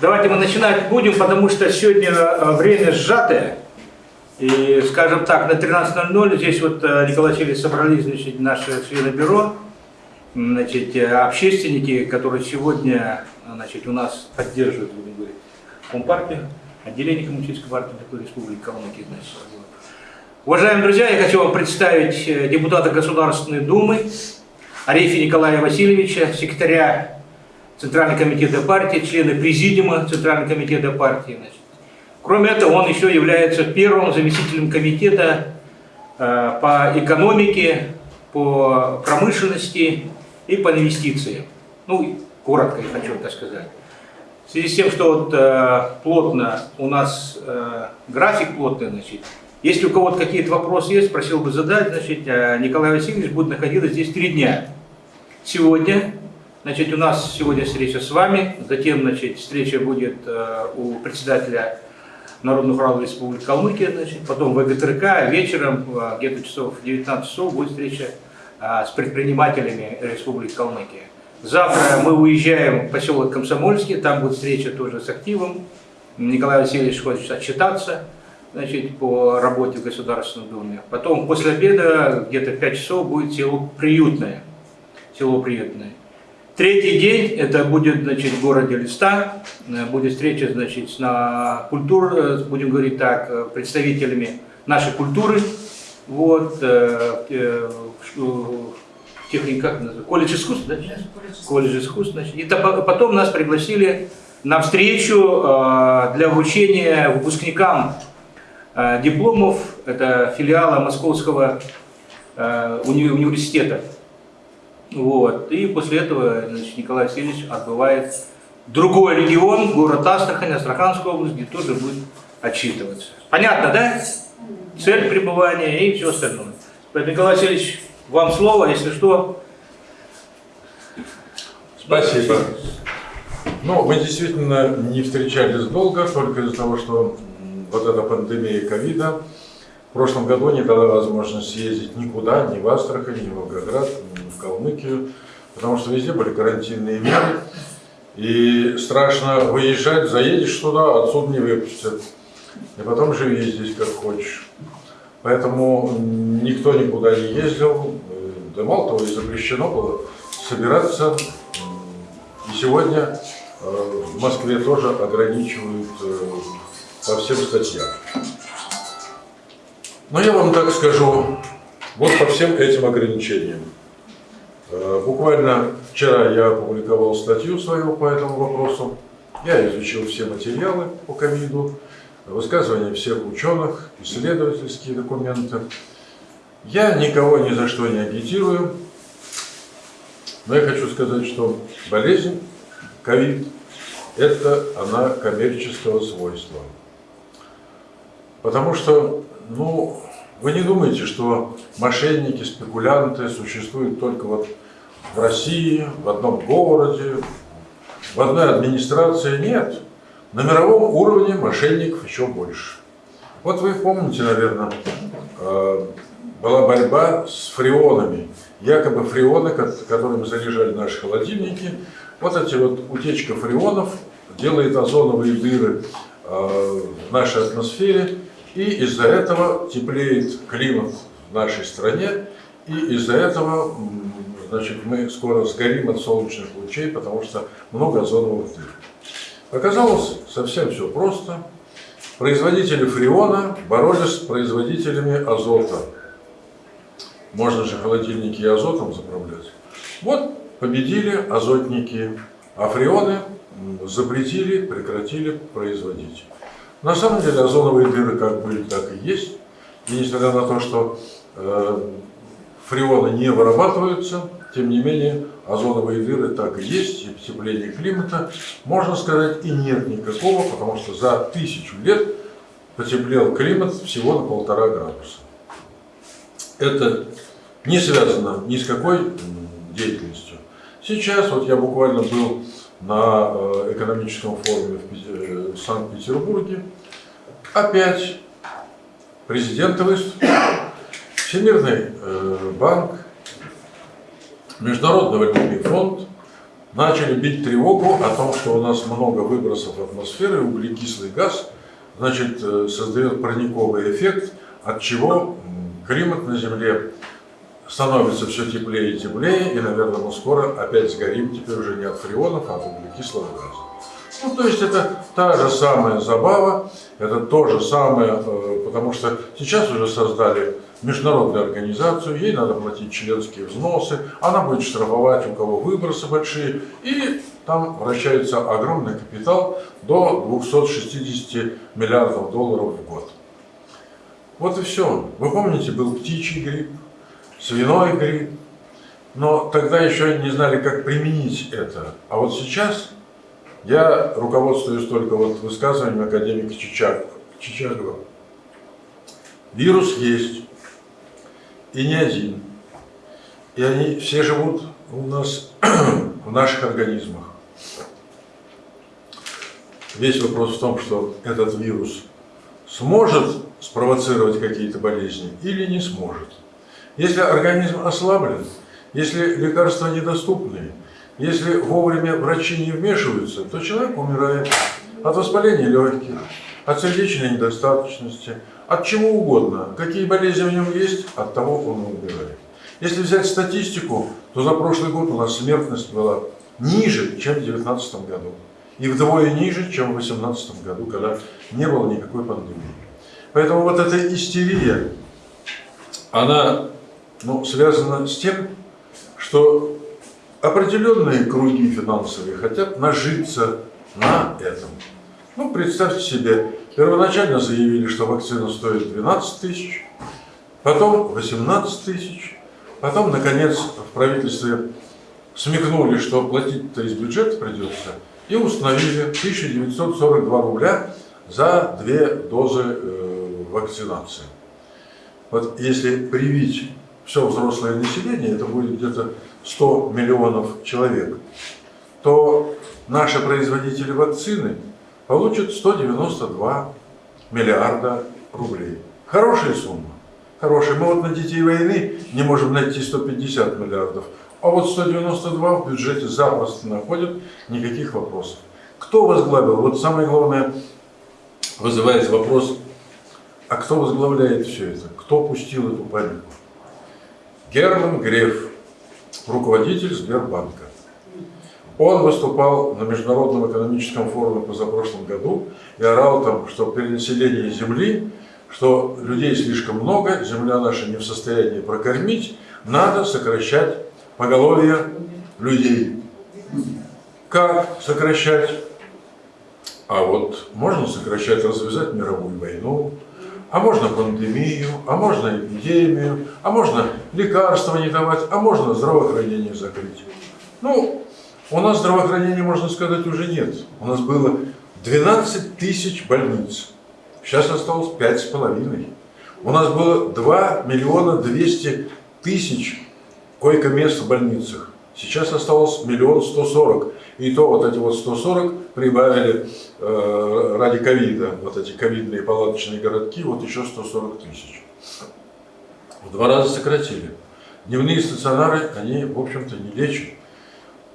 Давайте мы начинать будем, потому что сегодня э, время сжатое. И, скажем так, на 13.00 здесь вот э, Николай Васильевич собрались, значит, наши члены бюро, значит, э, общественники, которые сегодня, значит, у нас поддерживают, будем говорить, Компартию, отделение Коммунистической партии такой республики Калмыкия, значит. Уважаемые друзья, я хочу вам представить депутата Государственной Думы Арефи Николая Васильевича, секретаря Центрального комитета партии, члены президиума Центрального комитета партии. Значит. Кроме этого, он еще является первым заместителем комитета э, по экономике, по промышленности и по инвестициям. Ну, коротко я хочу это сказать. В связи с тем, что вот, э, плотно у нас э, график плотный, значит, если у кого-то какие-то вопросы есть, просил бы задать, значит, э, Николай Васильевич будет находиться здесь три дня. Сегодня, значит, у нас сегодня встреча с вами, затем, значит, встреча будет э, у председателя Народных Уралов Республики Калмыкия, значит, потом в ЭГТРК, вечером, э, где-то часов 19 часов, будет встреча э, с предпринимателями Республики Калмыкия. Завтра мы уезжаем в поселок Комсомольский, там будет встреча тоже с активом. Николай Васильевич хочет отчитаться значит, по работе в Государственной Думе. Потом после обеда, где-то в 5 часов, будет село Приютное. Село Приютное. Третий день, это будет, значит, в городе Листа, э, будет встреча, значит, на культур, э, будем говорить так, э, представителями нашей культуры, вот, техника, как называется, колледж искусств, да? колледж искусств, значит. И то- потом нас пригласили на встречу для вручения выпускникам дипломов, это филиала Московского уни- университета. Вот. И после этого значит, Николай Васильевич отбывает другой регион, город Астрахань, Астраханская область, где тоже будет отчитываться. Понятно, да? Цель пребывания и все остальное. Поэтому, Николай Васильевич, вам слово, если что. Спасибо. Ну, мы действительно не встречались долго, только из-за того, что вот эта пандемия ковида в прошлом году не дала возможность съездить никуда, ни в Астрахань, ни в Волгоград, ни в Калмыкию, потому что везде были карантинные меры. И страшно выезжать, заедешь туда, отсюда не выпустят. И потом живи здесь как хочешь. Поэтому никто никуда не ездил. Да мало того, и запрещено было собираться. И сегодня э, в Москве тоже ограничивают э, по всем статьям. Но я вам так скажу, вот по всем этим ограничениям. Э, Буквально вчера я опубликовал статью свою по этому вопросу. Я изучил все материалы по ковиду, высказывания всех ученых, исследовательские документы. Я никого ни за что не агитирую, но я хочу сказать, что болезнь ковид – это она коммерческого свойства. Потому что, ну, вы не думаете, что мошенники, спекулянты существуют только вот в России, в одном городе, в одной администрации. Нет. На мировом уровне мошенников еще больше. Вот вы помните, наверное, э, была борьба с фреонами. Якобы фреоны, ко- которыми заряжали наши холодильники, вот эти вот утечка фреонов делает озоновые дыры э, в нашей атмосфере, и из-за этого теплеет климат в нашей стране, и из-за этого значит, мы скоро сгорим от солнечных лучей, потому что много озоновых дыр. Оказалось совсем все просто. Производители фреона боролись с производителями азота. Можно же холодильники и азотом заправлять. Вот победили азотники, а фреоны запретили, прекратили производить. На самом деле озоновые дыры как были, так и есть. И несмотря на то, что э, фреоны не вырабатываются, тем не менее озоновые дыры так и есть, и потепление климата, можно сказать, и нет никакого, потому что за тысячу лет потеплел климат всего на полтора градуса. Это не связано ни с какой деятельностью. Сейчас, вот я буквально был на э, экономическом форуме в э, Санкт-Петербурге, опять президенты выступили, Всемирный э, банк, Международный валютный фонд, начали бить тревогу о том, что у нас много выбросов атмосферы, углекислый газ, значит, создает парниковый эффект, от чего климат на Земле становится все теплее и теплее, и, наверное, мы скоро опять сгорим, теперь уже не от фреонов, а от углекислого газа. Ну, то есть это та же самая забава, это то же самое, э, потому что сейчас уже создали международную организацию, ей надо платить членские взносы, она будет штрафовать, у кого выбросы большие, и там вращается огромный капитал до 260 миллиардов долларов в год. Вот и все. Вы помните, был птичий грипп, свиной грипп, но тогда еще не знали, как применить это. А вот сейчас я руководствуюсь только вот высказыванием академика Чичагова. Вирус есть, и не один. И они все живут у нас в наших организмах. Весь вопрос в том, что этот вирус сможет спровоцировать какие-то болезни или не сможет. Если организм ослаблен, если лекарства недоступны, если вовремя врачи не вмешиваются, то человек умирает от воспаления легких, от сердечной недостаточности, от чего угодно. Какие болезни в нем есть, от того он умирает. Если взять статистику, то за прошлый год у нас смертность была ниже, чем в 2019 году. И вдвое ниже, чем в 2018 году, когда не было никакой пандемии. Поэтому вот эта истерия, она ну, связана с тем, что определенные круги финансовые хотят нажиться на этом. Ну, представьте себе, первоначально заявили, что вакцина стоит 12 тысяч, потом 18 тысяч, потом, наконец, в правительстве смекнули, что платить-то из бюджета придется, и установили 1942 рубля за две дозы э, вакцинации. Вот если привить все взрослое население, это будет где-то 100 миллионов человек, то наши производители вакцины получат 192 миллиарда рублей. Хорошая сумма. Хорошая. Мы вот на детей войны не можем найти 150 миллиардов, а вот 192 в бюджете запросто находят, никаких вопросов. Кто возглавил? Вот самое главное вызывает вопрос, а кто возглавляет все это? Кто пустил эту панику? Герман Греф, руководитель Сбербанка. Он выступал на Международном экономическом форуме позапрошлом году и орал там, что перенаселение Земли, что людей слишком много, Земля наша не в состоянии прокормить, надо сокращать поголовье людей. Как сокращать? А вот можно сокращать, развязать мировую войну, а можно пандемию, а можно эпидемию, а можно лекарства не давать, а можно здравоохранение закрыть. Ну, у нас здравоохранения, можно сказать, уже нет. У нас было 12 тысяч больниц. Сейчас осталось пять с половиной. У нас было 2 миллиона 200 тысяч койко-мест в больницах. Сейчас осталось миллион сто сорок. И то вот эти вот 140 прибавили э, ради ковида, вот эти ковидные палаточные городки, вот еще 140 тысяч. В два раза сократили. Дневные стационары, они, в общем-то, не лечат.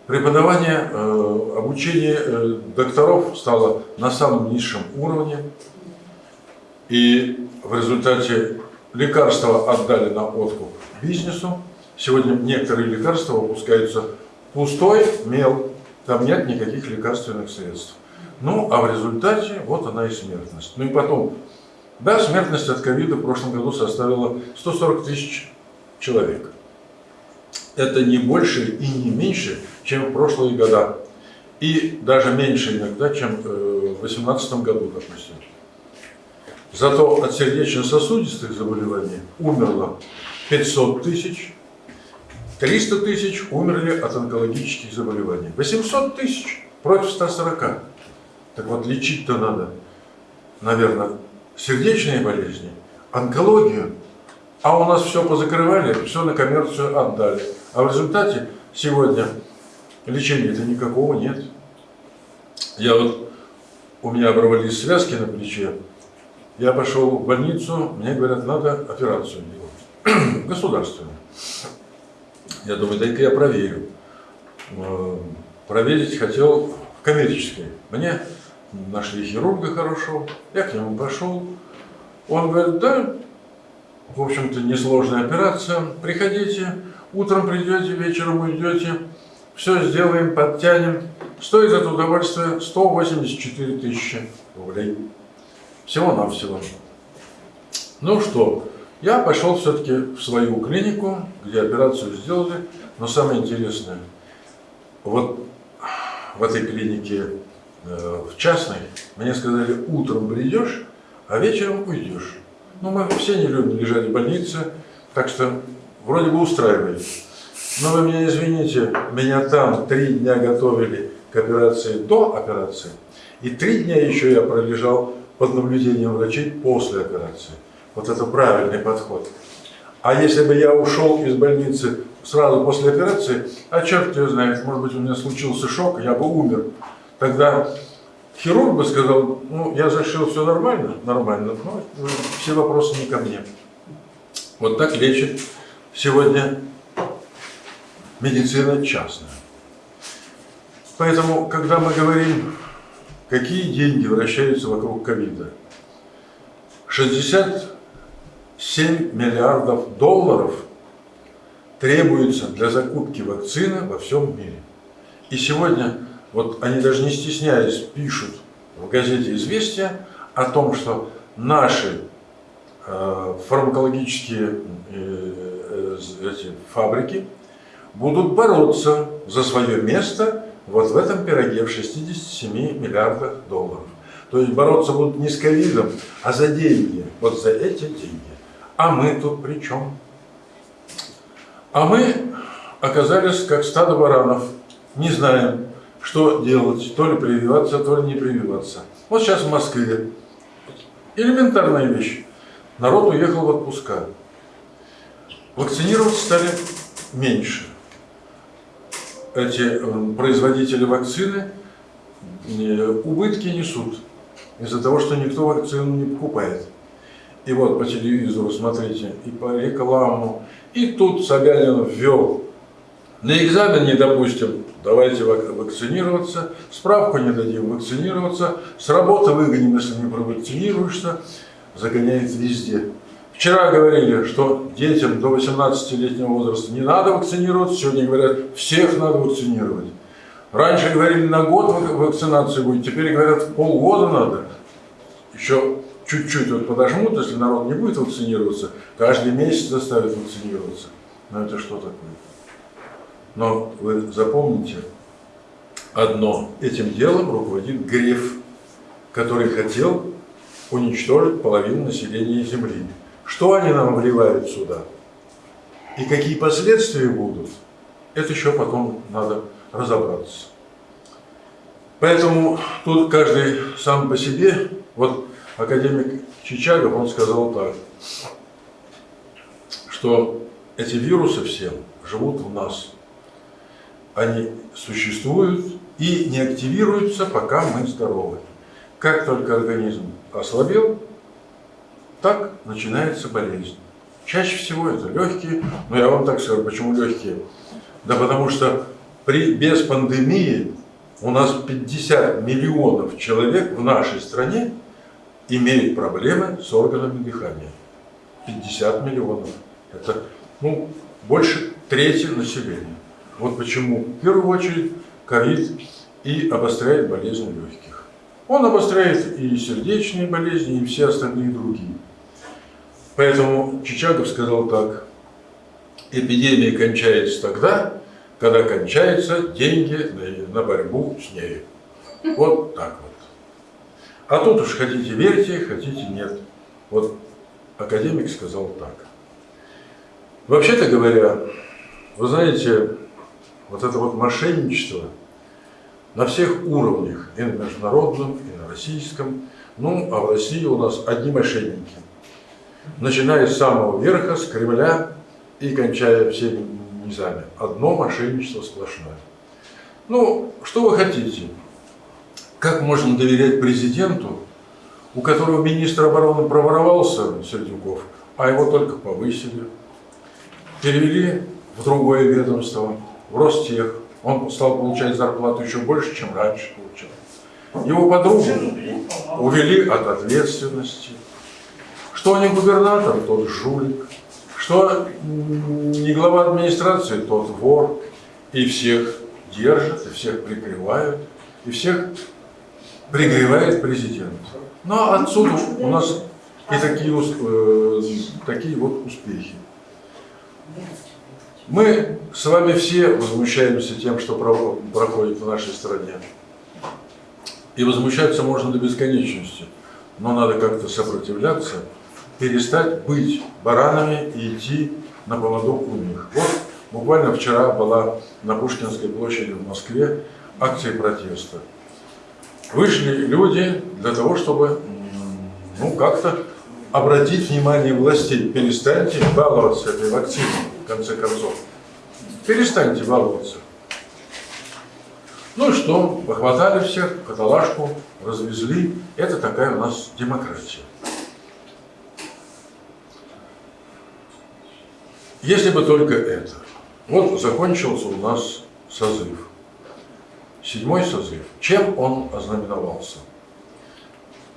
Преподавание, э, обучение э, докторов стало на самом низшем уровне. И в результате лекарства отдали на откуп бизнесу. Сегодня некоторые лекарства выпускаются пустой мел, там нет никаких лекарственных средств. Ну, а в результате вот она и смертность. Ну и потом, да, смертность от ковида в прошлом году составила 140 тысяч человек. Это не больше и не меньше, чем в прошлые года. И даже меньше иногда, чем в 2018 году, допустим. Зато от сердечно-сосудистых заболеваний умерло 500 тысяч, 300 тысяч умерли от онкологических заболеваний. 800 тысяч против 140. Так вот, лечить-то надо, наверное, сердечные болезни, онкологию. А у нас все позакрывали, все на коммерцию отдали. А в результате сегодня лечения-то никакого нет. Я вот, у меня оборвались связки на плече, я пошел в больницу, мне говорят, надо операцию делать, государственную. Я думаю, дай-ка я проверю. проверить хотел в коммерческой. Мне нашли хирурга хорошо, я к нему пошел. Он говорит, да, в общем-то, несложная операция, приходите, утром придете, вечером уйдете, все сделаем, подтянем. Стоит это удовольствие 184 тысячи рублей. Всего-навсего. Ну что, я пошел все-таки в свою клинику, где операцию сделали. Но самое интересное, вот в этой клинике, э, в частной, мне сказали, утром придешь, а вечером уйдешь. Ну, мы все не любим лежать в больнице, так что вроде бы устраивает. Но вы меня извините, меня там три дня готовили к операции до операции, и три дня еще я пролежал под наблюдением врачей после операции. Вот это правильный подход. А если бы я ушел из больницы сразу после операции, а черт его знает, может быть у меня случился шок, я бы умер. Тогда хирург бы сказал, ну я зашил, все нормально, нормально, но все вопросы не ко мне. Вот так лечит сегодня медицина частная. Поэтому, когда мы говорим, какие деньги вращаются вокруг ковида, 67 миллиардов долларов требуется для закупки вакцины во всем мире. И сегодня, вот они даже не стесняясь, пишут в газете «Известия» о том, что наши э, фармакологические э, э, эти фабрики будут бороться за свое место вот в этом пироге в 67 миллиардах долларов. То есть бороться будут не с ковидом, а за деньги, вот за эти деньги. А мы тут при чем? А мы оказались как стадо баранов, не знаем, что делать, то ли прививаться, то ли не прививаться. Вот сейчас в Москве элементарная вещь. Народ уехал в отпуска. Вакцинировать стали меньше эти э, производители вакцины э, убытки несут из-за того, что никто вакцину не покупает. И вот по телевизору, смотрите, и по рекламу, и тут Собянин ввел. На экзамен не допустим, давайте вакцинироваться, справку не дадим вакцинироваться, с работы выгоним, если не провакцинируешься, загоняет везде. Вчера говорили, что детям до 18-летнего возраста не надо вакцинироваться, сегодня говорят, всех надо вакцинировать. Раньше говорили, на год вакцинации будет, теперь говорят, полгода надо. Еще чуть-чуть вот подожмут, если народ не будет вакцинироваться, каждый месяц заставят вакцинироваться. Но это что такое? Но вы запомните одно, этим делом руководит Греф, который хотел уничтожить половину населения Земли. Что они нам вливают сюда? И какие последствия будут? Это еще потом надо разобраться. Поэтому тут каждый сам по себе. Вот академик Чичагов, он сказал так, что эти вирусы все живут в нас. Они существуют и не активируются, пока мы здоровы. Как только организм ослабел, так начинается болезнь. Чаще всего это легкие, но я вам так скажу, почему легкие? Да потому что при, без пандемии у нас 50 миллионов человек в нашей стране имеют проблемы с органами дыхания. 50 миллионов. Это ну, больше трети населения. Вот почему в первую очередь ковид и обостряет болезни легких. Он обостряет и сердечные болезни, и все остальные другие. Поэтому Чичагов сказал так, эпидемия кончается тогда, когда кончаются деньги на борьбу с ней. Вот так вот. А тут уж хотите верьте, хотите нет. Вот академик сказал так. Вообще-то говоря, вы знаете, вот это вот мошенничество на всех уровнях, и на международном, и на российском, ну, а в России у нас одни мошенники – начиная с самого верха, с Кремля и кончая всеми низами. Одно мошенничество сплошное. Ну, что вы хотите? Как можно доверять президенту, у которого министр обороны проворовался, Сердюков, а его только повысили, перевели в другое ведомство, в Ростех, Он стал получать зарплату еще больше, чем раньше получал. Его подругу увели от ответственности. Что не губернатор, тот жулик. Что не глава администрации, тот вор. И всех держат, и всех прикрывают, и всех пригревает президент. Но отсюда у нас и такие, э, такие вот успехи. Мы с вами все возмущаемся тем, что про- проходит в нашей стране. И возмущаться можно до бесконечности. Но надо как-то сопротивляться, перестать быть баранами и идти на поводок у них. Вот буквально вчера была на Пушкинской площади в Москве акция протеста. Вышли люди для того, чтобы ну, как-то обратить внимание властей. Перестаньте баловаться этой вакциной, в конце концов. Перестаньте баловаться. Ну и что, похватали всех, каталажку развезли. Это такая у нас демократия. Если бы только это. Вот закончился у нас созыв. Седьмой созыв. Чем он ознаменовался?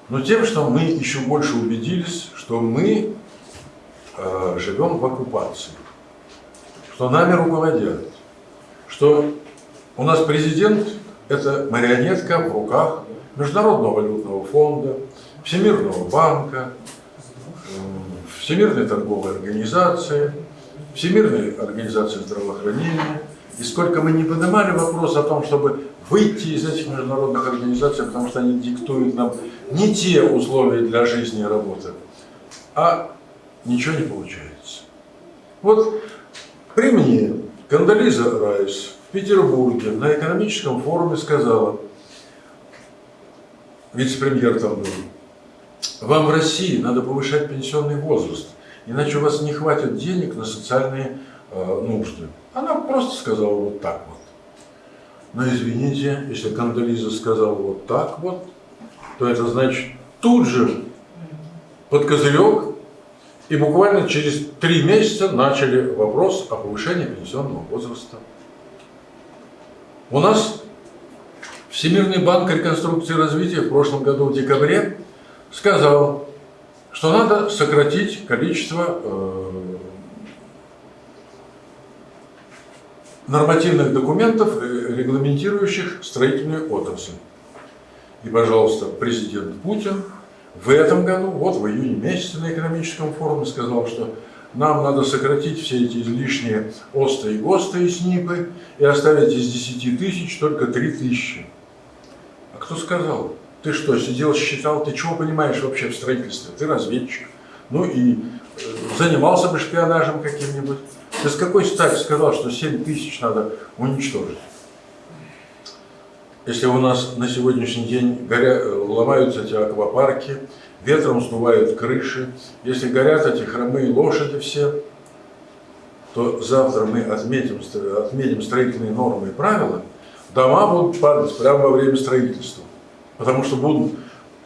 Но тем, что мы еще больше убедились, что мы э, живем в оккупации, что нами руководят, что у нас президент – это марионетка в руках Международного валютного фонда, Всемирного банка, Всемирной торговой организации, Всемирной организации здравоохранения. И сколько мы не поднимали вопрос о том, чтобы выйти из этих международных организаций, потому что они диктуют нам не те условия для жизни и работы, а ничего не получается. Вот при мне Кандализа Райс в Петербурге на экономическом форуме сказала, вице-премьер там был, вам в России надо повышать пенсионный возраст, иначе у вас не хватит денег на социальные э, нужды. Она просто сказала вот так вот. Но извините, если Кандализа сказала вот так вот, то это значит тут же под козырек и буквально через три месяца начали вопрос о повышении пенсионного возраста. У нас Всемирный банк реконструкции и развития в прошлом году в декабре сказал, что надо сократить количество нормативных документов, э, регламентирующих строительную отрасль. И, пожалуйста, президент Путин в этом году, вот в июне месяце на экономическом форуме сказал, что нам надо сократить все эти излишние ОСТы и ГОСТы и СНИПы и оставить из 10 тысяч только 3 тысячи. А кто сказал? Ты что, сидел, считал, ты чего понимаешь вообще в строительстве? Ты разведчик. Ну и э, занимался бы шпионажем каким-нибудь. Ты с какой стати сказал, что 7 тысяч надо уничтожить? Если у нас на сегодняшний день горя... ломаются эти аквапарки, ветром сдувают крыши, если горят эти хромые лошади все, то завтра мы отметим, отметим строительные нормы и правила, дома будут падать прямо во время строительства. Потому что будут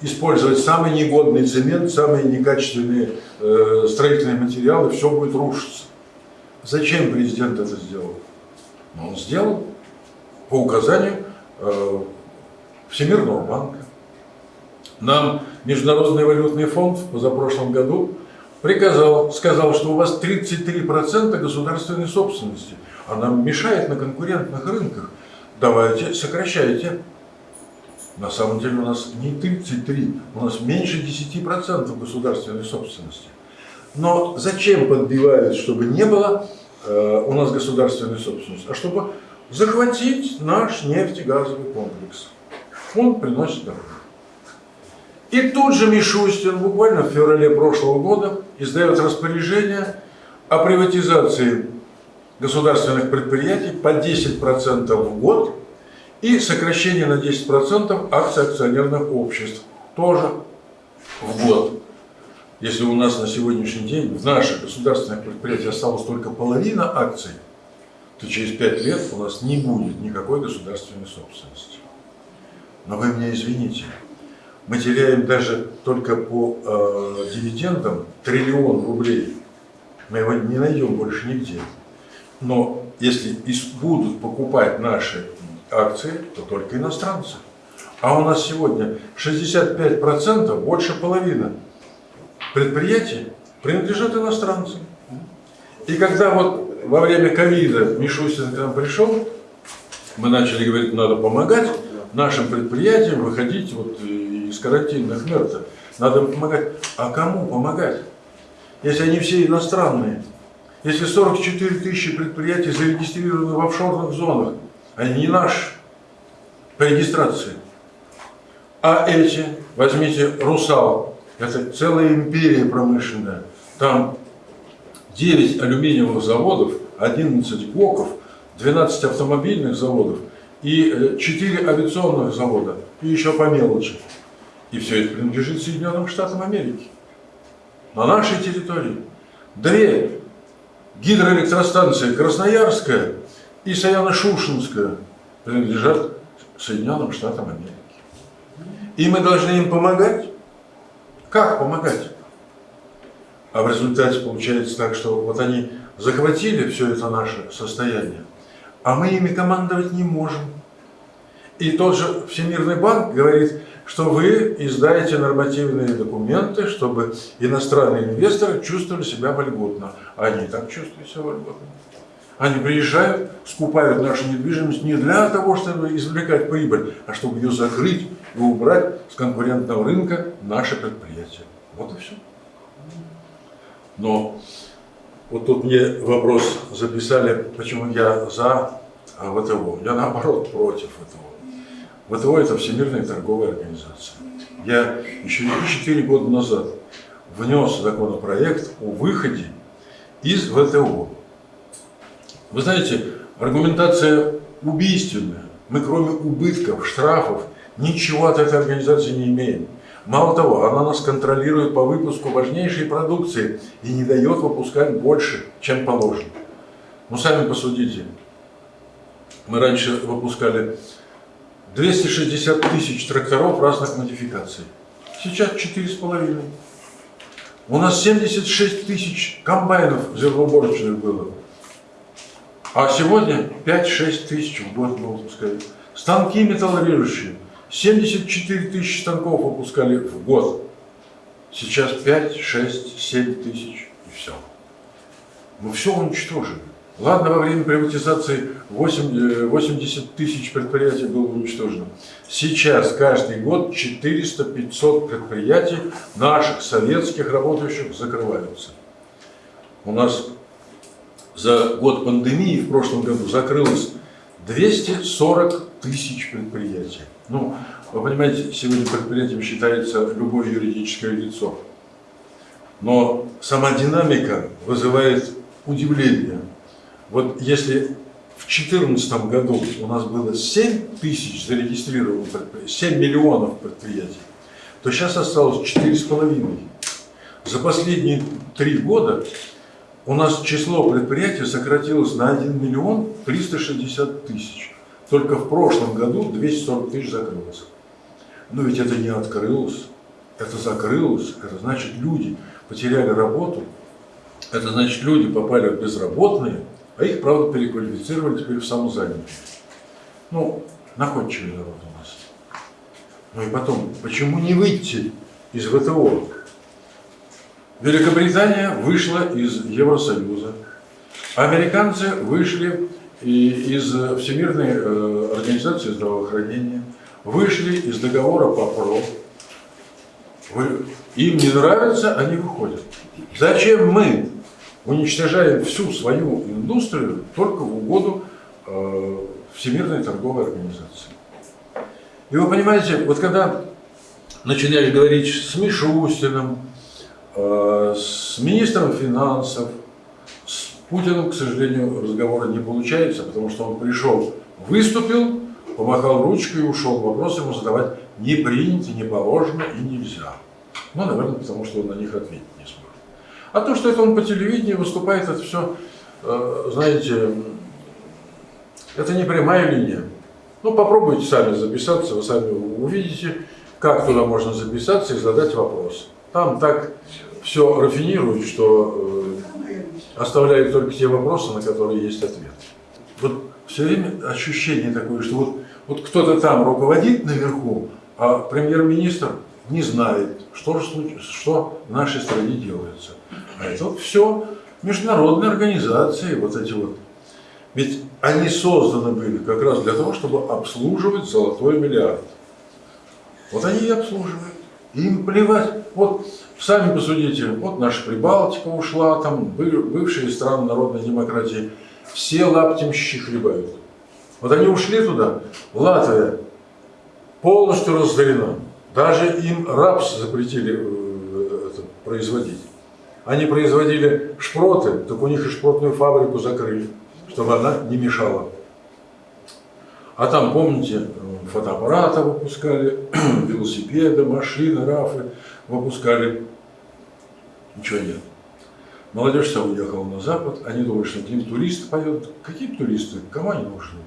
использовать самый негодный цемент, самые некачественные э, строительные материалы, все будет рушиться. Зачем президент это сделал? Ну, он сделал по указанию э, Всемирного банка. Нам Международный валютный фонд в позапрошлом году приказал, сказал, что у вас 33% государственной собственности. Она мешает на конкурентных рынках. Давайте сокращайте. На самом деле у нас не 33, у нас меньше 10% государственной собственности. Но зачем подбивают, чтобы не было э, у нас государственной собственности, а чтобы захватить наш нефтегазовый комплекс. Он приносит доход. И тут же Мишустин буквально в феврале прошлого года издает распоряжение о приватизации государственных предприятий по 10% в год и сокращение на 10% акций акционерных обществ тоже в год. Если у нас на сегодняшний день в наших государственных предприятиях осталось только половина акций, то через 5 лет у нас не будет никакой государственной собственности. Но вы меня извините, мы теряем даже только по э, дивидендам триллион рублей. Мы его не найдем больше нигде. Но если будут покупать наши акции, то только иностранцы. А у нас сегодня 65%, больше половины предприятий принадлежат иностранцам. И когда вот во время ковида Мишустин к нам пришел, мы начали говорить, надо помогать нашим предприятиям выходить вот из карантинных мер. Надо помогать. А кому помогать? Если они все иностранные. Если 44 тысячи предприятий зарегистрированы в офшорных зонах, они не наши по регистрации. А эти, возьмите Русал, это целая империя промышленная. Там 9 алюминиевых заводов, 11 ГОКов, 12 автомобильных заводов и 4 авиационных завода, и еще по мелочи. И все это принадлежит Соединенным Штатам Америки. На нашей территории. Две гидроэлектростанции Красноярская и Саяно-Шушинская принадлежат Соединенным Штатам Америки. И мы должны им помогать. Как помогать? А в результате получается так, что вот они захватили все это наше состояние, а мы ими командовать не можем. И тот же Всемирный банк говорит, что вы издаете нормативные документы, чтобы иностранные инвесторы чувствовали себя вольготно. Они так чувствуют себя вольготно. Они приезжают, скупают нашу недвижимость не для того, чтобы извлекать прибыль, а чтобы ее закрыть и убрать с конкурентного рынка наши предприятия. Вот и все. Но вот тут мне вопрос записали, почему я за ВТО. Я наоборот против ВТО. ВТО – это Всемирная торговая организация. Я еще 4 года назад внес законопроект о выходе из ВТО. Вы знаете, аргументация убийственная. Мы кроме убытков, штрафов, ничего от этой организации не имеем. Мало того, она нас контролирует по выпуску важнейшей продукции и не дает выпускать больше, чем положено. Ну, сами посудите. Мы раньше выпускали 260 тысяч тракторов разных модификаций. Сейчас 4,5. У нас 76 тысяч комбайнов зерноуборочных было. А сегодня 5-6 тысяч в год мы выпускаем. Станки металлорежущие. 74 тысячи станков выпускали в год. Сейчас 5, 6, 7 тысяч и все. Мы все уничтожили. Ладно, во время приватизации 80 тысяч предприятий было уничтожено. Сейчас каждый год 400-500 предприятий наших советских работающих закрываются. У нас за год пандемии в прошлом году закрылось 240 тысяч предприятий. Ну, вы понимаете, сегодня предприятием считается любое юридическое лицо. Но сама динамика вызывает удивление. Вот если в 2014 году у нас было 7 тысяч зарегистрированных предприятий, 7 миллионов предприятий, то сейчас осталось 4,5. За последние три года у нас число предприятий сократилось на 1 миллион 360 тысяч. Только в прошлом году 240 тысяч закрылось. Но ведь это не открылось, это закрылось, это значит люди потеряли работу, это значит люди попали в безработные, а их, правда, переквалифицировали теперь в самозанятых. Ну, находчивый народ у нас. Ну и потом, почему не выйти из ВТО? Великобритания вышла из Евросоюза. Американцы вышли из Всемирной э, организации здравоохранения, вышли из договора по ПРО. Им не нравится, они выходят. Зачем мы уничтожаем всю свою индустрию только в угоду э, Всемирной торговой организации. И вы понимаете, вот когда начинаешь говорить с Мишустиным, э, с министром финансов, Путиным, к сожалению, разговора не получается, потому что он пришел, выступил, помахал ручкой и ушел. Вопрос ему задавать не принято, не положено и нельзя. Ну, наверное, потому что он на них ответить не сможет. А то, что это он по телевидению выступает, это все, э, знаете, это не прямая линия. Ну, попробуйте сами записаться, вы сами увидите, как туда можно записаться и задать вопрос. Там так все рафинируют, что э, оставляют только те вопросы, на которые есть ответ. вот все время ощущение такое, что вот, вот кто-то там руководит наверху, а премьер-министр не знает, что, что в нашей стране делается. А это вот все международные организации, вот эти вот. Ведь они созданы были как раз для того, чтобы обслуживать золотой миллиард. Вот они и обслуживают. Им плевать. Вот сами посудите, вот наша Прибалтика ушла, там бы- бывшие страны народной демократии, все лаптемщики хлебают. Вот они ушли туда, Латвия полностью разорена. Даже им рапс запретили э, это, производить. Они производили шпроты, так у них и шпротную фабрику закрыли, чтобы она не мешала. А там, помните, фотоаппараты выпускали, велосипеды, машины, рафы выпускали. Ничего нет. Молодежь вся уехала на Запад, они думают, что к ним туристы поедут. Какие туристы? Кому они нужны?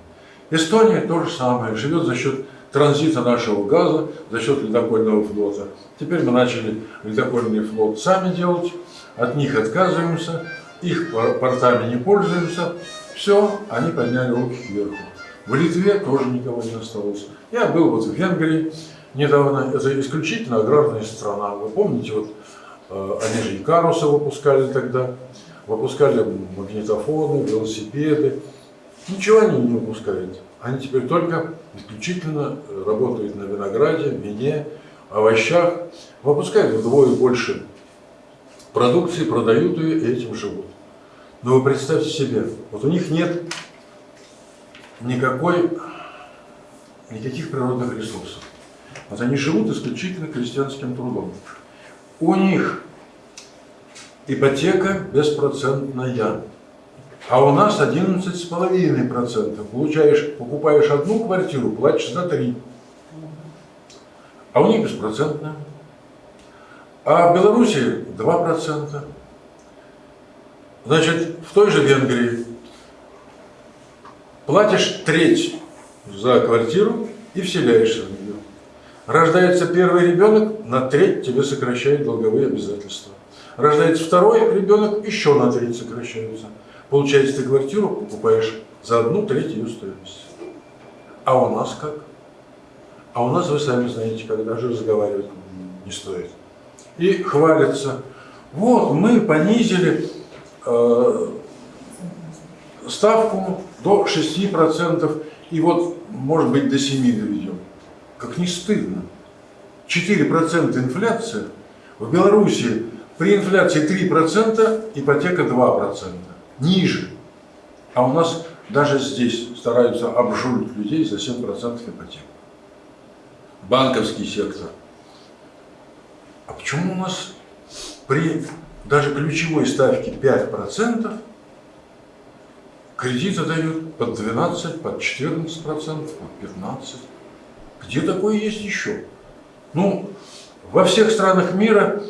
Эстония то же самое, живет за счет транзита нашего газа, за счет ледокольного флота. Теперь мы начали ледокольный флот сами делать, от них отказываемся, их пор- портами не пользуемся. Все, они подняли руки кверху. В Литве тоже никого не осталось. Я был вот в Венгрии недавно, это исключительно аграрная страна. Вы помните, вот э, они же и карусы выпускали тогда, выпускали магнитофоны, велосипеды. Ничего они не выпускают. Они теперь только исключительно работают на винограде, вине, овощах. Выпускают вдвое больше продукции, продают ее и этим живут. Но вы представьте себе, вот у них нет никакой, никаких природных ресурсов. Вот они живут исключительно крестьянским трудом. У них ипотека беспроцентная. А у нас 11,5%. Получаешь, покупаешь одну квартиру, платишь за три. А у них беспроцентная. А в Беларуси 2%. Значит, в той же Венгрии платишь треть за квартиру и вселяешься в нее. Рождается первый ребенок, на треть тебе сокращают долговые обязательства. Рождается второй ребенок, еще на треть сокращаются. Получается, ты квартиру покупаешь за одну треть ее стоимости. А у нас как? А у нас, вы сами знаете, когда же разговаривать не стоит. И хвалятся. Вот, мы понизили э, ставку до 6%, и вот, может быть, до 7% доведем. Как не стыдно. 4% инфляция. В Беларуси при инфляции 3% ипотека 2%. Ниже. А у нас даже здесь стараются обжулить людей за 7% ипотеку. Банковский сектор. А почему у нас при даже ключевой ставке 5% кредиты дают под 12, под 14%, под 15%? Где такое есть еще? Ну, во всех странах мира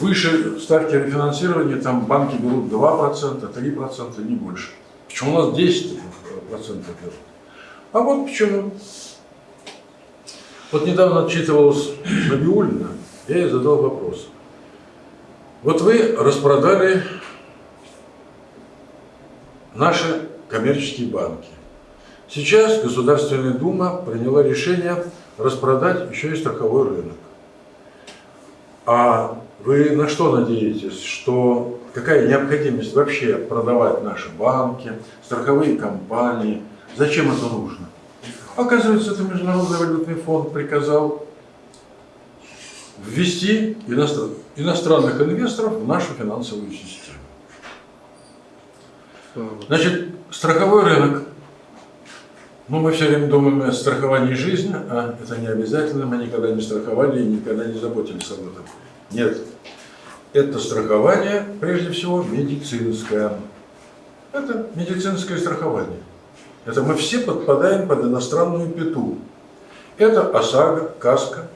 выше ставки рефинансирования, там банки берут 2%, 3%, не больше. Почему у нас 10% берут? А вот почему. Вот недавно отчитывалась Набиулина, я ей задал вопрос. Вот вы распродали наши коммерческие банки. Сейчас Государственная Дума приняла решение распродать еще и страховой рынок. А вы на что надеетесь? Что какая необходимость вообще продавать наши банки, страховые компании? Зачем это нужно? Оказывается, это Международный валютный фонд приказал ввести иностран- иностранных инвесторов в нашу финансовую систему. Значит, страховой рынок. Ну, мы все время думаем о страховании жизни, а это не обязательно. Мы никогда не страховали и никогда не заботились об этом. Нет. Это страхование, прежде всего, медицинское. Это медицинское страхование. Это мы все подпадаем под иностранную пету. Это ОСАГО, КАСКО.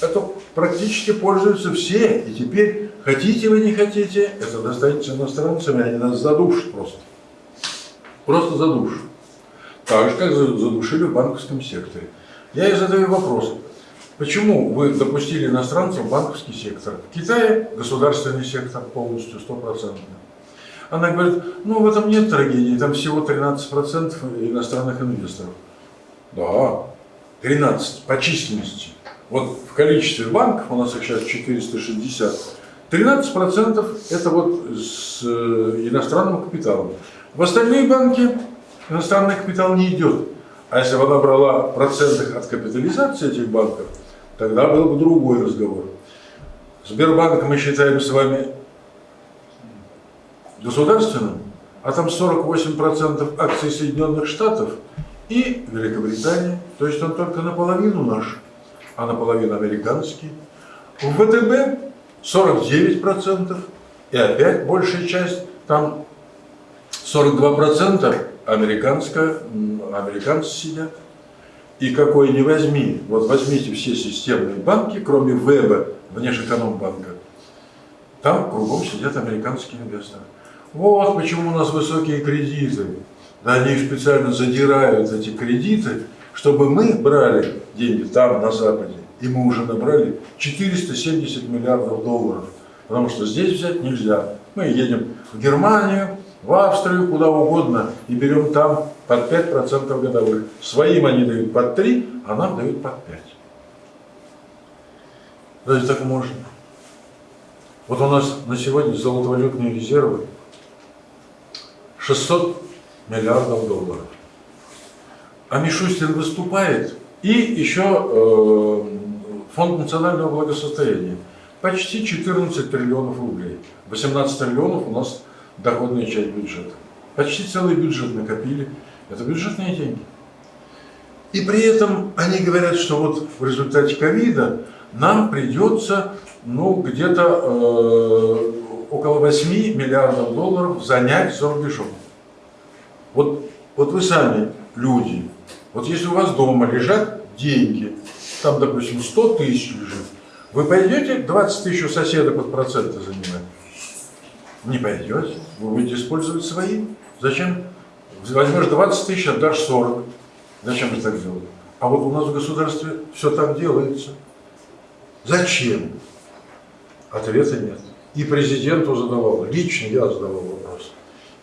Это практически пользуются все. И теперь, хотите вы, не хотите, это достанется иностранцам, и они нас задушат просто. Просто задушат. Так же, как за- задушили в банковском секторе. Я и задаю вопрос. Почему вы допустили иностранцев в банковский сектор? В Китае государственный сектор полностью, стопроцентно. Она говорит, ну в этом нет трагедии, там всего 13% иностранных инвесторов. Да, 13 по численности. Вот в количестве банков, у нас их сейчас 460, 13% это вот с э, иностранным капиталом. В остальные банки иностранный капитал не идет. А если бы она брала в от капитализации этих банков, тогда был бы другой разговор. Сбербанк мы считаем с вами государственным, а там 48% акций Соединенных Штатов и Великобритании. То есть он только наполовину наш, а наполовину американский. В ВТБ 49%, и опять большая часть, там 42% американская, американцы сидят. И какой не возьми, вот возьмите все системные банки, кроме ВЭБа, внешэкономбанка, там кругом сидят американские инвесторы. Вот почему у нас высокие кредиты. Да они специально задирают эти кредиты, чтобы мы брали деньги там, на Западе, и мы уже набрали 470 миллиардов долларов. Потому что здесь взять нельзя. Мы едем в Германию, в Австрию, куда угодно, и берем там под 5% годовых. Своим они дают под 3, а нам дают под 5. Разве так можно? Вот у нас на сегодня золотовалютные резервы 600 миллиардов долларов. А Мишустин выступает, и еще э, Фонд национального благосостояния. Почти 14 триллионов рублей. 18 триллионов у нас доходная часть бюджета. Почти целый бюджет накопили. Это бюджетные деньги. И при этом они говорят, что вот в результате ковида нам придется ну, где-то э, около 8 миллиардов долларов занять за рубежом. Вот, вот вы сами, люди, вот если у вас дома лежат деньги, там, допустим, 100 тысяч лежит, вы пойдете 20 тысяч у соседа под проценты занимать? Не пойдете. Вы будете использовать свои. Зачем? Возьмешь 20 тысяч, отдашь 40. Зачем же так делать? А вот у нас в государстве все так делается. Зачем? Ответа нет. И президенту задавал, лично я задавал вопрос.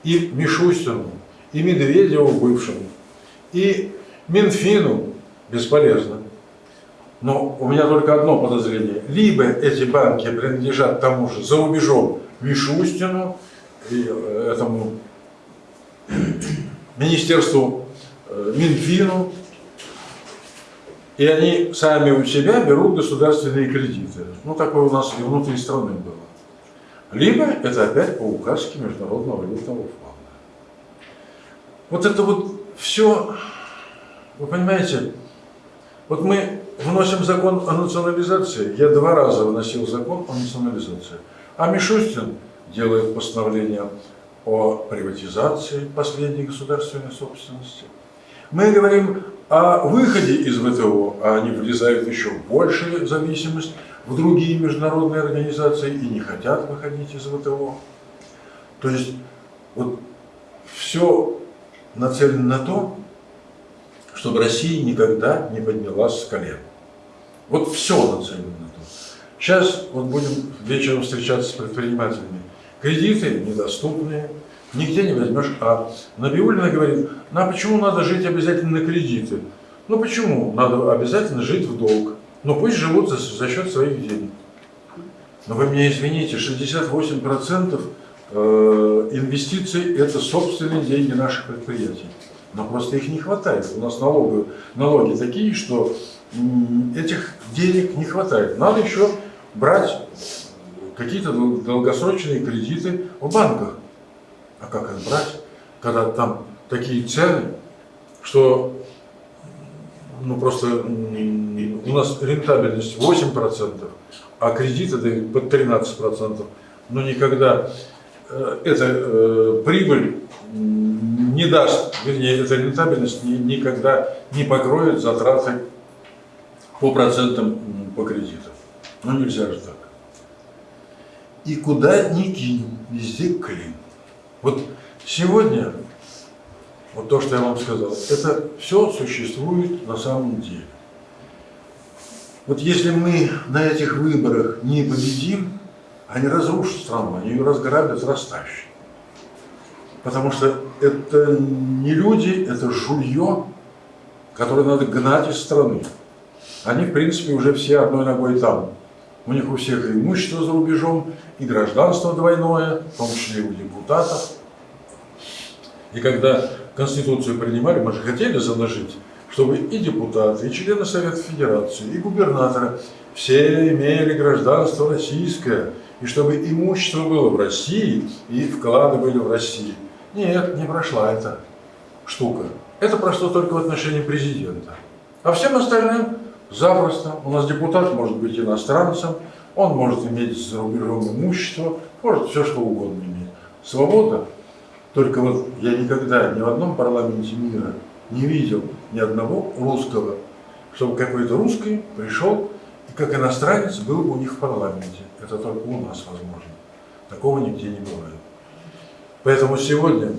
И Мишустину, и Медведеву бывшему, и Минфину бесполезно. Но у меня только одно подозрение. Либо эти банки принадлежат тому же за рубежом Мишустину, и э, этому Министерству э, Минфину, и они сами у себя берут государственные кредиты. Ну, такое у нас и внутри страны было. Либо это опять по указке Международного валютного фонда. Вот это вот все, вы понимаете, вот мы вносим закон о национализации. Я два раза вносил закон о национализации. А Мишустин делает постановление о приватизации последней государственной собственности. Мы говорим о выходе из ВТО, а они влезают еще в большую зависимость в другие международные организации и не хотят выходить из ВТО. То есть вот все нацелено на то, чтобы Россия никогда не поднялась с колен. Вот все нацелено на то. Сейчас вот будем вечером встречаться с предпринимателями. Кредиты недоступные, нигде не возьмешь. А Набиулина говорит, ну а почему надо жить обязательно на кредиты? Ну почему надо обязательно жить в долг? Ну пусть живут за, за счет своих денег. Но вы меня извините, 68% э, инвестиций это собственные деньги наших предприятий. Но просто их не хватает. У нас налоги, налоги такие, что этих денег не хватает. Надо еще брать какие-то долгосрочные кредиты в банках. А как их брать, когда там такие цены, что ну просто у нас рентабельность 8%, а кредиты дают под 13%. Но никогда э, эта э, прибыль не даст, вернее, эта рентабельность никогда не покроет затраты по процентам по кредитам. Ну нельзя же так. И куда ни кинь, везде клин. Вот сегодня, вот то, что я вам сказал, это все существует на самом деле. Вот если мы на этих выборах не победим, они разрушат страну, они ее разграбят, растащат. Потому что это не люди, это жулье, которое надо гнать из страны. Они, в принципе, уже все одной ногой там. У них у всех и имущество за рубежом, и гражданство двойное, в том числе и у депутатов. И когда Конституцию принимали, мы же хотели заложить, чтобы и депутаты, и члены Совета Федерации, и губернаторы все имели гражданство российское, и чтобы имущество было в России, и вклады были в России. Нет, не прошла эта штука. Это прошло только в отношении президента. А всем остальным запросто. У нас депутат может быть иностранцем, он может иметь за имущество, может все что угодно иметь. Свобода. Только вот я никогда ни в одном парламенте мира не видел ни одного русского, чтобы какой-то русский пришел и как иностранец был бы у них в парламенте. Это только у нас возможно. Такого нигде не бывает. Поэтому сегодня,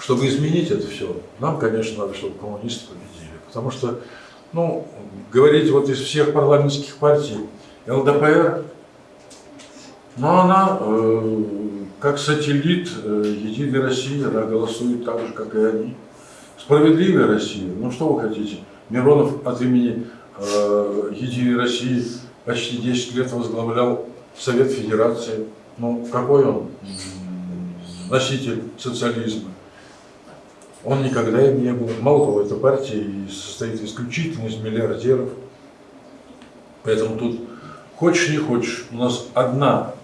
чтобы изменить это все, нам, конечно, надо, чтобы коммунисты победили. Потому что, ну, говорить вот из всех парламентских партий, ЛДПР, но она э, как сателлит э, Единой России, она голосует так же, как и они. Справедливая Россия, ну что вы хотите? Миронов от имени э, Единой России почти 10 лет возглавлял Совет Федерации. Ну, какой он носитель социализма? Он никогда им не был. Мало того, эта партия состоит исключительно из миллиардеров. Поэтому тут хочешь не хочешь, у нас одна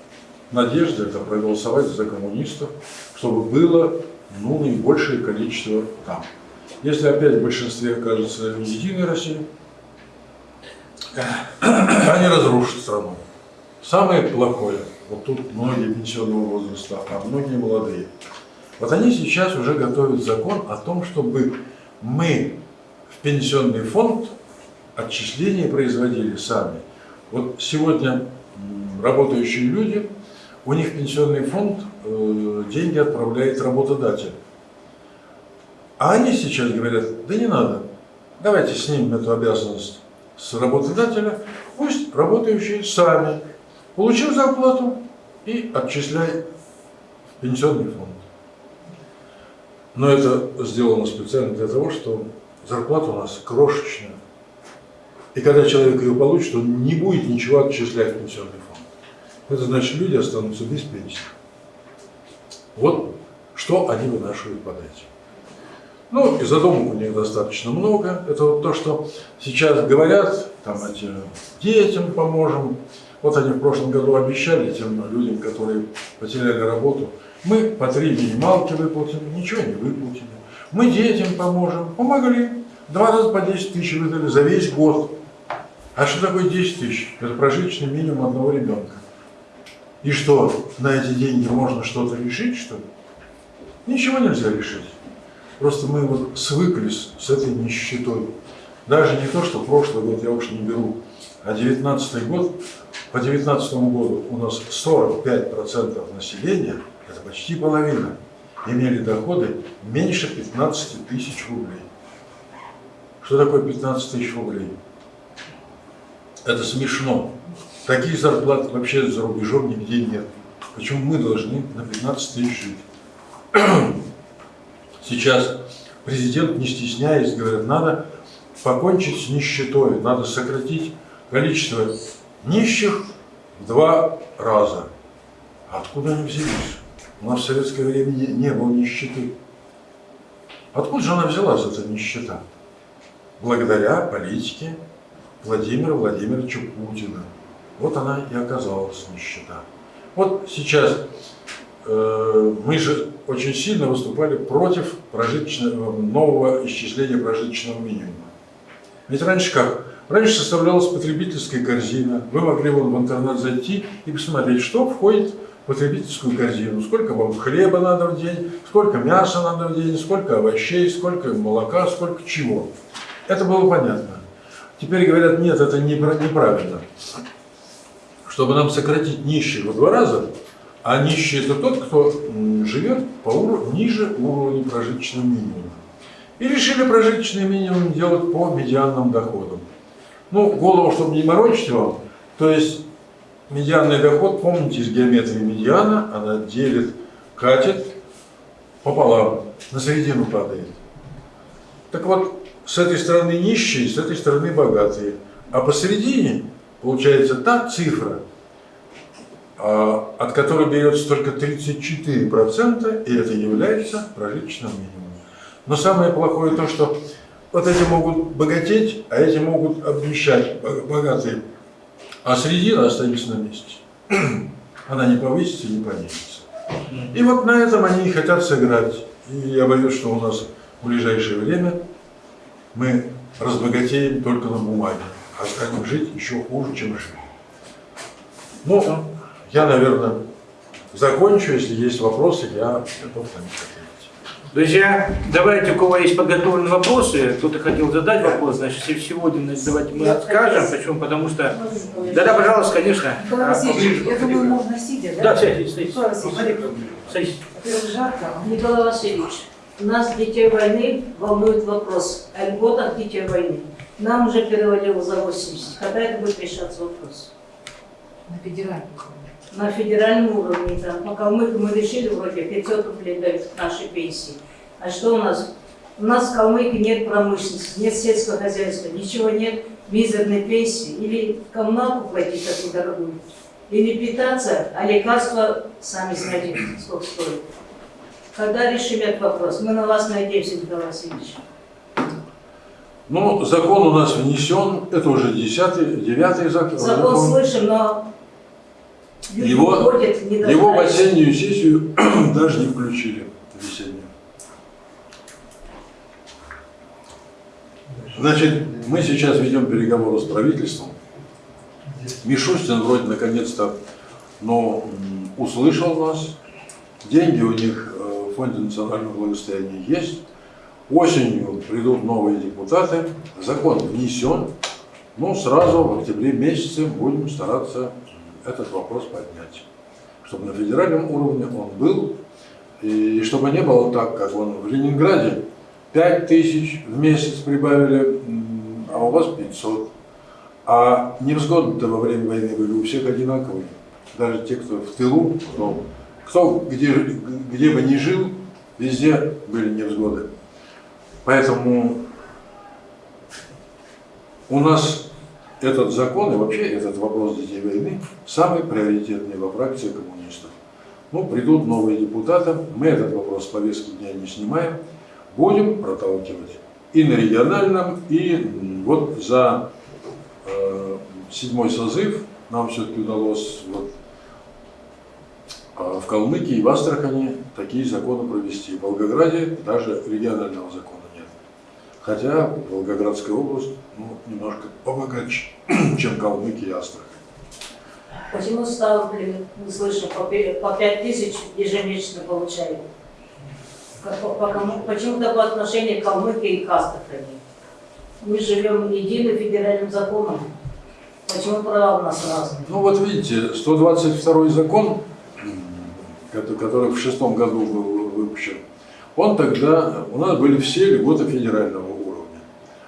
надежда это проголосовать за коммунистов, чтобы было ну, наибольшее количество там. Если опять в большинстве окажется Единая Россия, они разрушат страну. Самое плохое, вот тут многие пенсионного возраста, а многие молодые. Вот они сейчас уже готовят закон о том, чтобы мы в пенсионный фонд отчисления производили сами. Вот сегодня работающие люди, у них пенсионный фонд э, деньги отправляет работодатель. А они сейчас говорят, да не надо, давайте снимем эту обязанность с работодателя, пусть работающие сами получил зарплату и отчисляй в пенсионный фонд. Но это сделано специально для того, что зарплата у нас крошечная. И когда человек ее получит, он не будет ничего отчислять в пенсионный фонд. Это значит, люди останутся без пенсии. Вот что они вынашивают под этим. Ну, и задумок у них достаточно много. Это вот то, что сейчас говорят, там эти детям поможем. Вот они в прошлом году обещали тем людям, которые потеряли работу, мы по три минималки выплатим, ничего не выплатили. Мы детям поможем, помогли. Два раза по 10 тысяч выдали за весь год. А что такое 10 тысяч? Это прожиточный минимум одного ребенка. И что, на эти деньги можно что-то решить, что ли? Ничего нельзя решить. Просто мы вот свыклись с этой нищетой. Даже не то, что прошлый год я уж не беру, а 19 год, по 19 году у нас 45% населения, почти половина, имели доходы меньше 15 тысяч рублей. Что такое 15 тысяч рублей? Это смешно. Таких зарплат вообще за рубежом нигде нет. Почему мы должны на 15 тысяч жить? Сейчас президент, не стесняясь, говорит, надо покончить с нищетой, надо сократить количество нищих в два раза. Откуда они взялись? У нас в советское время не, не было нищеты. Откуда же она взялась, эта нищета? Благодаря политике Владимира Владимировича Путина. Вот она и оказалась нищета. Вот сейчас э, мы же очень сильно выступали против прожиточного, нового исчисления прожиточного минимума. Ведь раньше как? Раньше составлялась потребительская корзина. Вы могли вон в интернет зайти и посмотреть, что входит потребительскую корзину. Сколько вам хлеба надо в день, сколько мяса надо в день, сколько овощей, сколько молока, сколько чего. Это было понятно. Теперь говорят, нет, это неправильно. Чтобы нам сократить нищих в два раза, а нищий это тот, кто живет по уровню, ниже уровня прожиточного минимума. И решили прожиточный минимум делать по медианным доходам. Ну, голову, чтобы не морочить вам, то есть медианный доход, помните, из геометрии медиана, она делит, катет пополам, на середину падает. Так вот, с этой стороны нищие, с этой стороны богатые. А посередине получается та цифра, а, от которой берется только 34%, и это является прожиточным минимумом. Но самое плохое то, что вот эти могут богатеть, а эти могут обнищать, бо- богатые. А середина остается на месте. Она не повысится, не понизится. И вот на этом они и хотят сыграть. И я боюсь, что у нас в ближайшее время мы разбогатеем только на бумаге, а станем жить еще хуже, чем жили. Ну, я, наверное, закончу. Если есть вопросы, я готов на них ответить. Друзья, давайте, у кого есть подготовленные вопросы, кто-то хотел задать вопрос, значит, если сегодня давайте мы скажем. Почему? Потому что... Да-да, пожалуйста, конечно. Николай А, Васильевич, ближе. я думаю, можно сидя, да? Да, сядьте, садитесь. Николай Васильевич, Садитесь. жарко. Николай Васильевич, нас, детей войны, волнует вопрос о льготах детей войны. Нам уже перевалило за 80. Когда это будет решаться вопрос? На федеральном. На федеральном уровне, да. На Калмыке мы решили вроде 500 рублей дают нашей пенсии. А что у нас? У нас в Калмыке нет промышленности, нет сельского хозяйства, ничего нет, мизерной пенсии. Или коммуналку платить такую дорогую, или питаться, а лекарства, сами знаете, сколько стоят. Когда решим этот вопрос? Мы на вас надеемся, Николай Васильевич. Ну, закон у нас внесен, это уже десятый, девятый закон. Закон слышим, но Его- Его в осеннюю сессию даже не включили, весеннюю. Значит, мы сейчас ведем переговоры с правительством. Мишустин вроде наконец-то но, услышал нас. Деньги у них э, в Фонде национального благосостояния есть. Осенью придут новые депутаты. Закон внесен. Ну, сразу в октябре месяце будем стараться этот вопрос поднять. Чтобы на федеральном уровне он был. И чтобы не было так, как он в Ленинграде. 5 тысяч в месяц прибавили, а у вас 500. А невзгоды-то во время войны были у всех одинаковые. Даже те, кто в тылу, кто, кто где, где бы ни жил, везде были невзгоды. Поэтому у нас этот закон и вообще этот вопрос детей войны самый приоритетный во фракции коммунистов. Ну, придут новые депутаты, мы этот вопрос с повестки дня не снимаем, будем проталкивать и на региональном, и вот за э, седьмой созыв нам все-таки удалось вот, а в Калмыкии и в Астрахани такие законы провести. В Волгограде даже регионального закона. Хотя Волгоградская область ну, немножко побогаче, чем Калмыкия и Астрахань. Почему ставки, мы слышим, по по 5 тысяч ежемесячно получают? Почему-то по отношению к Калмыкии и к Астрахани. Мы живем единым федеральным законом. Почему права у нас разные? Ну вот видите, 122 закон, который в шестом году был выпущен, он тогда, у нас были все льготы федерального.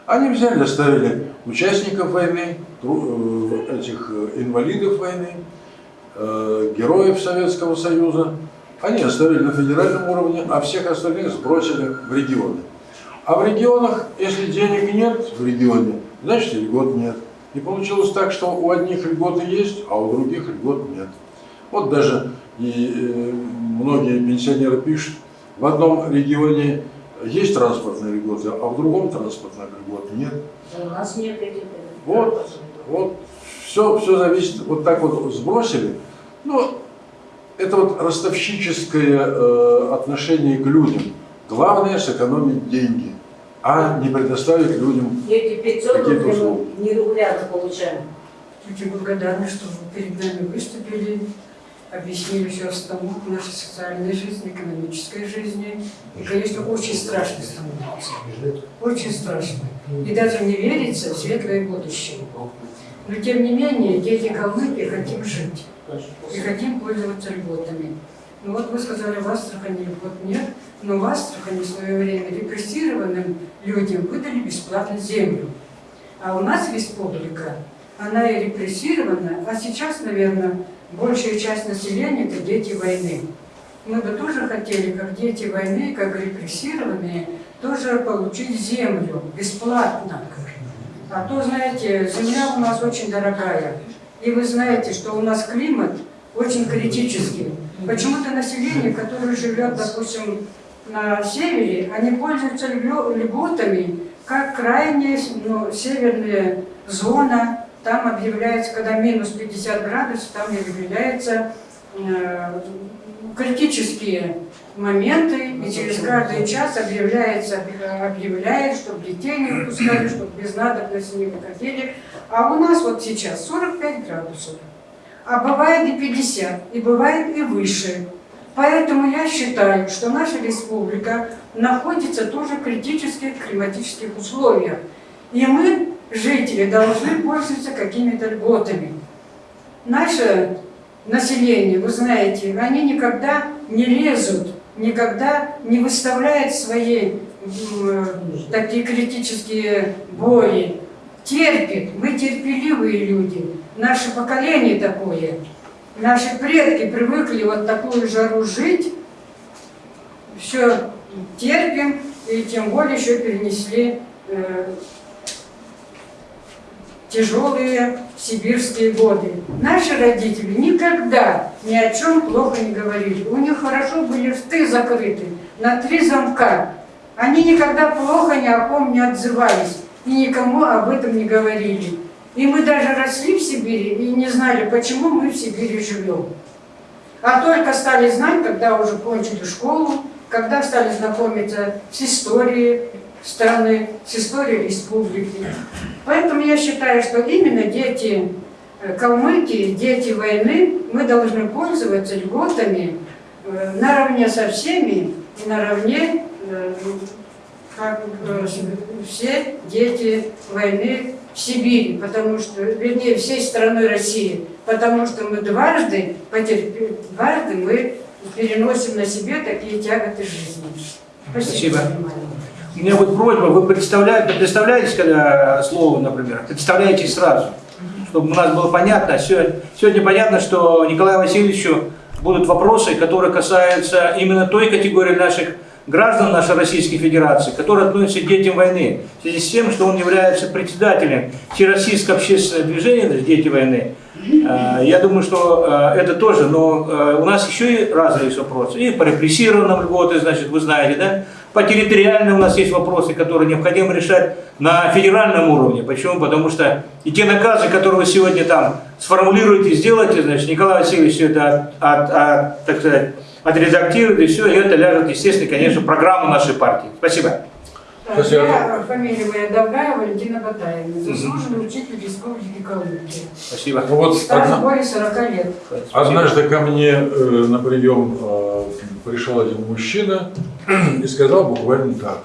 Они взяли, оставили участников войны, э, этих э, инвалидов войны, э, героев Советского Союза, они оставили на федеральном уровне, а всех остальных сбросили в регионы. А в регионах, если денег нет в регионе, значит и льгот нет. И получилось так, что у одних льготы есть, а у других льгот нет. Вот даже и многие пенсионеры пишут, в одном регионе есть транспортные льготы, а в другом транспортных льгот нет. Да У нас нет этих. Вот, вот, все, все зависит, вот так вот сбросили. Ну, это вот ростовщическое э, отношение к людям. Главное сэкономить деньги, а не предоставить людям Эти 500 Какие-то рублей услуги. не регулярно получаем. Очень благодарны, что вы перед нами выступили, объяснили всю обстановку нашей социальной жизни, экономической жизни. И, конечно, очень страшно становится. Очень страшно. И даже не верится в светлое будущее. Но, тем не менее, дети Калмыкии хотим жить. И хотим пользоваться льготами. Ну вот вы сказали, в Астрахани льгот нет, но в Астрахани в свое время репрессированным людям выдали бесплатно землю. А у нас республика, она и репрессирована, а сейчас, наверное, большая часть населения – это дети войны. мы бы тоже хотели, как дети войны, как репрессированные, тоже получить землю бесплатно. А то, знаете, земля у нас очень дорогая. И вы знаете, что у нас климат очень критический. Почему-то население, которое живет, допустим, на севере, они пользуются льго- льготами, как крайняя ну, северная зона. Там объявляется, когда минус 50 градусов, там объявляется э, критические моменты, и через каждый час объявляется, объявляет, чтобы детей не выпускали, чтобы без надобности не выходили. А у нас вот сейчас 45 градусов, а бывает и 50, и бывает и выше. Поэтому я считаю, что наша республика находится тоже в критических климатических условиях. И мы, жители, должны пользоваться какими-то льготами. Наше население, вы знаете, они никогда не лезут, никогда не выставляют свои м, такие критические бои. Терпит, мы терпеливые люди, наше поколение такое. Наши предки привыкли вот такую жару жить, все терпим, и тем более еще перенесли э, тяжелые сибирские годы. Наши родители никогда ни о чем плохо не говорили. У них хорошо были рты закрыты на три замка. Они никогда плохо ни о ком не отзывались и никому об этом не говорили. И мы даже росли в Сибири и не знали, почему мы в Сибири живем. А только стали знать, когда уже кончили школу, когда стали знакомиться с историей страны, с историей республики. Поэтому я считаю, что именно дети э, Калмыкии, дети войны, мы должны пользоваться льготами э, наравне со всеми и наравне, э, как все дети войны в Сибири, потому что, вернее, всей страной России, потому что мы дважды дважды мы переносим на себе такие тяготы жизни. Спасибо. внимание. У меня вот просьба, вы представляете, представляетесь, когда слово, например, представляете сразу, чтобы у нас было понятно. Сегодня, сегодня понятно, что Николаю Васильевичу будут вопросы, которые касаются именно той категории наших граждан нашей Российской Федерации, которые относятся к детям войны, в связи с тем, что он является председателем Всероссийского общественного движения «Дети войны». Э, Я думаю, что э, это тоже, но у нас еще и разные вопросы. И по репрессированным льготы, значит, вы знаете, да? По территориальным у нас есть вопросы, которые необходимо решать на федеральном уровне. Почему? Потому что и те наказы, которые вы сегодня там сформулируете, сделаете, значит, Николай Васильевич все это, от, от, так сказать, отредактирует, и все, и это ляжет, естественно, конечно, программу нашей партии. Спасибо. Спасибо. Я, фамилия моя Долгая Валентина Батаевна, заслуженный учитель Республики Калмыкия. Спасибо. Ну вот Стаж одна- более 40 лет. однажды ко мне э, на прием э, пришел один мужчина и сказал буквально так.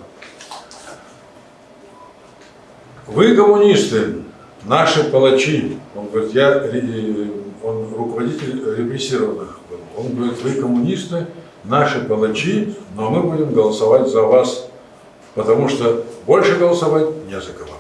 Вы коммунисты, наши палачи. Он говорит, я ре- он руководитель репрессированных. был. Он говорит, вы коммунисты, наши палачи, но мы будем голосовать за вас, потому что больше голосовать не за кого.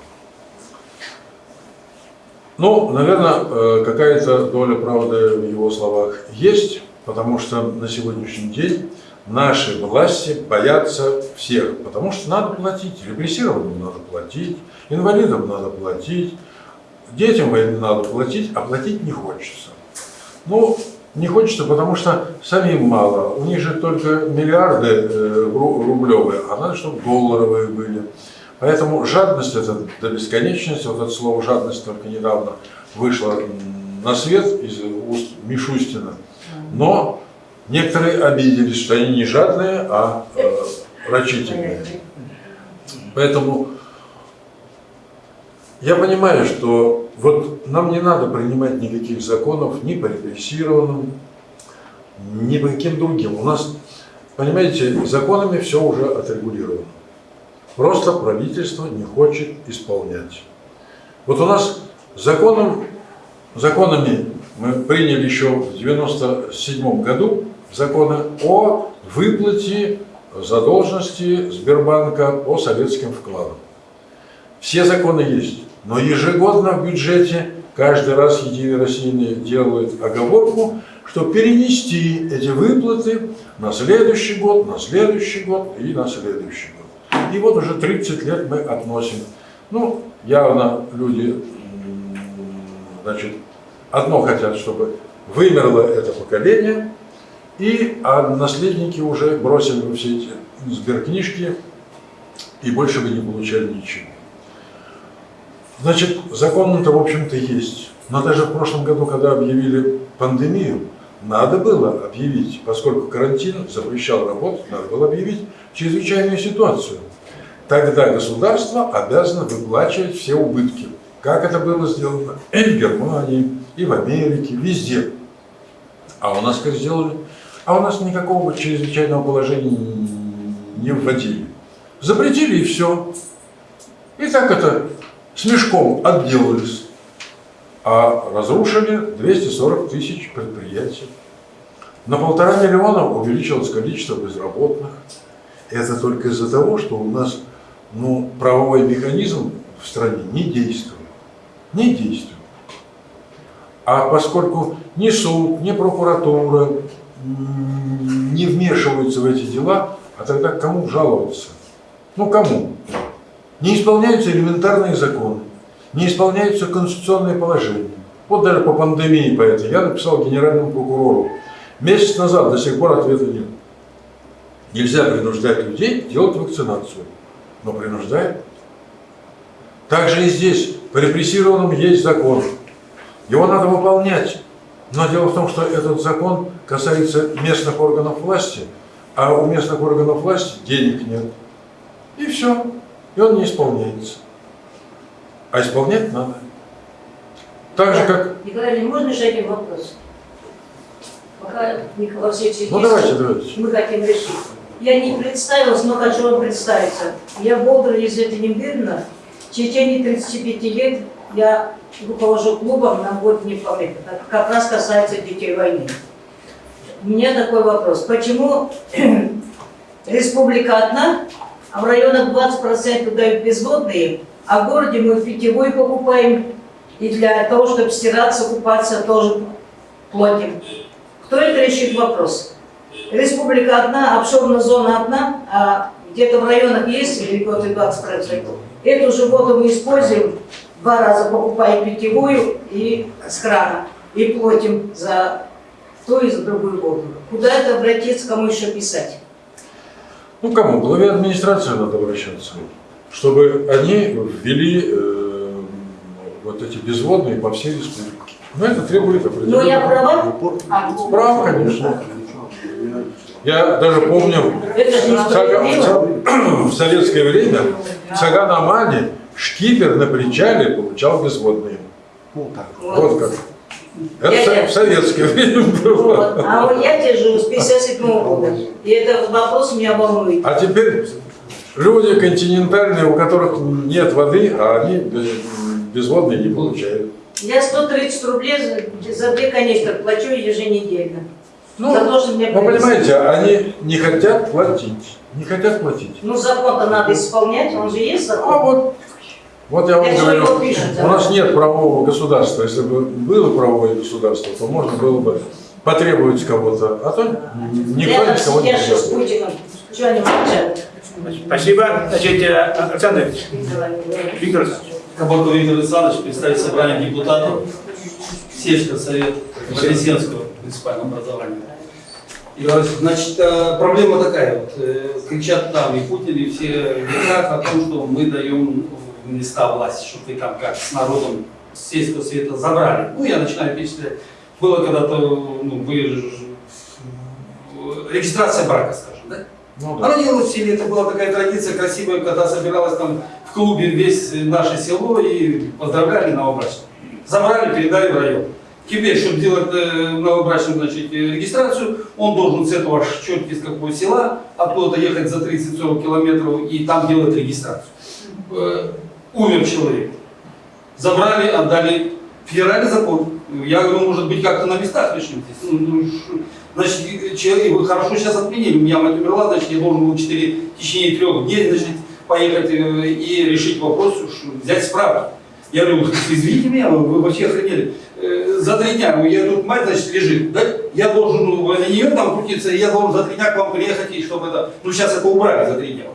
Ну, наверное, э, какая-то доля правды в его словах есть, потому что на сегодняшний день наши власти боятся всех, потому что надо платить, репрессированным надо платить, инвалидам надо платить, детям надо платить, а платить не хочется. Ну, не хочется, потому что самим мало. У них же только миллиарды э, ру- рублевые, а надо, чтобы долларовые были. Поэтому жадность это до бесконечности, вот это слово жадность только недавно вышло на свет из уст Мишустина. Но некоторые обиделись, что они не жадные, а э, рачительные. Поэтому я понимаю, что вот нам не надо принимать никаких законов ни по репрессированным, ни по каким другим. У нас, понимаете, законами все уже отрегулировано. Просто правительство не хочет исполнять. Вот у нас законом, законами мы приняли еще в 97 году законы о выплате задолженности Сбербанка по советским вкладам. Все законы есть, но ежегодно в бюджете каждый раз Единый Российный делает оговорку, чтобы перенести эти выплаты на следующий год, на следующий год и на следующий год. И вот уже 30 лет мы относим. Ну, явно люди, значит, одно хотят, чтобы вымерло это поколение, и а наследники уже бросили все эти сберкнижки и больше бы не получали ничего. Значит, закон-то, в общем-то, есть. Но даже в прошлом году, когда объявили пандемию, надо было объявить, поскольку карантин запрещал работать, надо было объявить чрезвычайную ситуацию. Тогда государство обязано выплачивать все убытки. Как это было сделано и в Германии, и в Америке, везде. А у нас как сделали? А у нас никакого чрезвычайного положения не вводили. Запретили и все. И так это с мешком отделались. А разрушили 240 тысяч предприятий. На полтора миллиона увеличилось количество безработных. Это только из-за того, что у нас ну, правовой механизм в стране не действует. Не действует. А поскольку ни суд, ни прокуратура не вмешиваются в эти дела, а тогда кому жаловаться? Ну, кому? Не исполняются элементарные законы, не исполняются конституционные положения. Вот даже по пандемии по этой я написал генеральному прокурору. Месяц назад до сих пор ответа нет. Нельзя принуждать людей делать вакцинацию, но принуждают. Также и здесь, по репрессированным есть закон. Его надо выполнять. Но дело в том, что этот закон касается местных органов власти, а у местных органов власти денег нет. И все. И он не исполняется. А исполнять надо. Так же, как... Николай, Ильич, можно еще один вопрос? Пока Николай Васильевич Ну, здесь, давайте, давайте. мы хотим решить. Я не представилась, но хочу вам представиться. Я Болдер Елизавета Нембирна. В течение 35 лет я руковожу клубом на год не. Это как раз касается детей войны. У меня такой вопрос. Почему республика одна, а в районах 20% дают безводные, а в городе мы питьевой покупаем, и для того, чтобы стираться, купаться, тоже платим. Кто это решит вопрос? Республика одна, обширная зона одна, а где-то в районах есть вот 20%. Эту же воду мы используем, два раза покупаем питьевую и с крана, и платим за ту и за другую воду. Куда это обратиться, кому еще писать? Ну, кому? Главе администрации надо обращаться. Чтобы они ввели э, вот эти безводные по всей республике. Но это требует Ну, определенного... я права? А, Прав, конечно. Я даже помню, в, Сага- в советское время в Саганамане шкипер на причале получал безводные. Вот как. Это Я- советское время было. Вот. А вот я живу с 57 года. И этот вопрос меня волнует. А теперь люди континентальные, у которых нет воды, а они без- безводные не получают. Я 130 рублей за, за две канистры плачу еженедельно. Ну, за то, что мне Вы понимаете, они не хотят платить. Не хотят платить. Ну, закон-то надо исполнять, он же есть А закон. вот, вот я вам чего говорю, его пишут, у нас нет правового государства. Если бы было правовое государство, то можно было бы потребовать кого-то. А то никто Рядом никого не молчат? Спасибо. Значит, э, Александр Виктор. Кабаков Виктор Александрович, представитель собрания депутатов сельского совета Вознесенского муниципального образования. И, значит, э, проблема такая, вот, э, кричат там и Путин, и все говорят о том, что мы даем места власти, чтобы вы там как с народом с сельского совета забрали. Ну, я начинаю перечислять. Было когда-то, ну, вы, ж- регистрация брака, скажем, да? Ну, да. Она делалась в селе, это была такая традиция красивая, когда собиралась там в клубе весь наше село и поздравляли новобрачных. Забрали, передали в район. Теперь, чтобы делать э, новобрачным значит, э, регистрацию, он должен с этого черти из какого села, оттуда ехать за 30-40 километров и там делать регистрацию. Умер человек. Забрали, отдали. Федеральный закон. Я говорю, может быть, как-то на местах решим здесь. Ну, ну, Значит, человек, вы хорошо сейчас отменили, у меня мать умерла, значит, я должен был 4, в течение трех дней, значит, поехать э, и решить вопрос, взять справки. Я говорю, извините меня, вы, вообще охренели. Э, за три дня, я тут мать, значит, лежит, да? Я должен ну, возле нее там крутиться, я должен за три дня к вам приехать, и чтобы это... Ну, сейчас это убрали за три дня.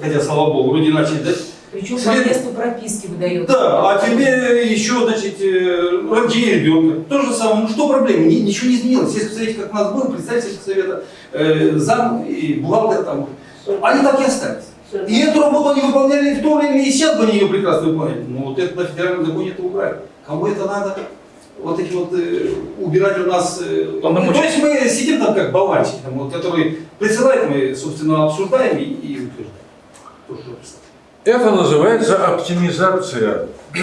Хотя, слава богу, люди начали, да? Причем по След- месту прописки выдается. Да, а тебе еще, значит, э, рождение ребенка. То же самое. Ну что проблема? Ни- ничего не изменилось. Если посмотреть, как у нас был представитель совета, э, зам и бухгалтер там, они так и остались. И эту работу они выполняли в то время, и сейчас бы они ее прекрасно выполняли. Но вот это на федеральном законе это убрали. Кому это надо? Вот эти вот э, убирать у нас... э, Полномочия. то есть мы сидим там как болванчики, там, вот, которые присылают, мы, собственно, обсуждаем и, и утверждаем. Это называется оптимизация.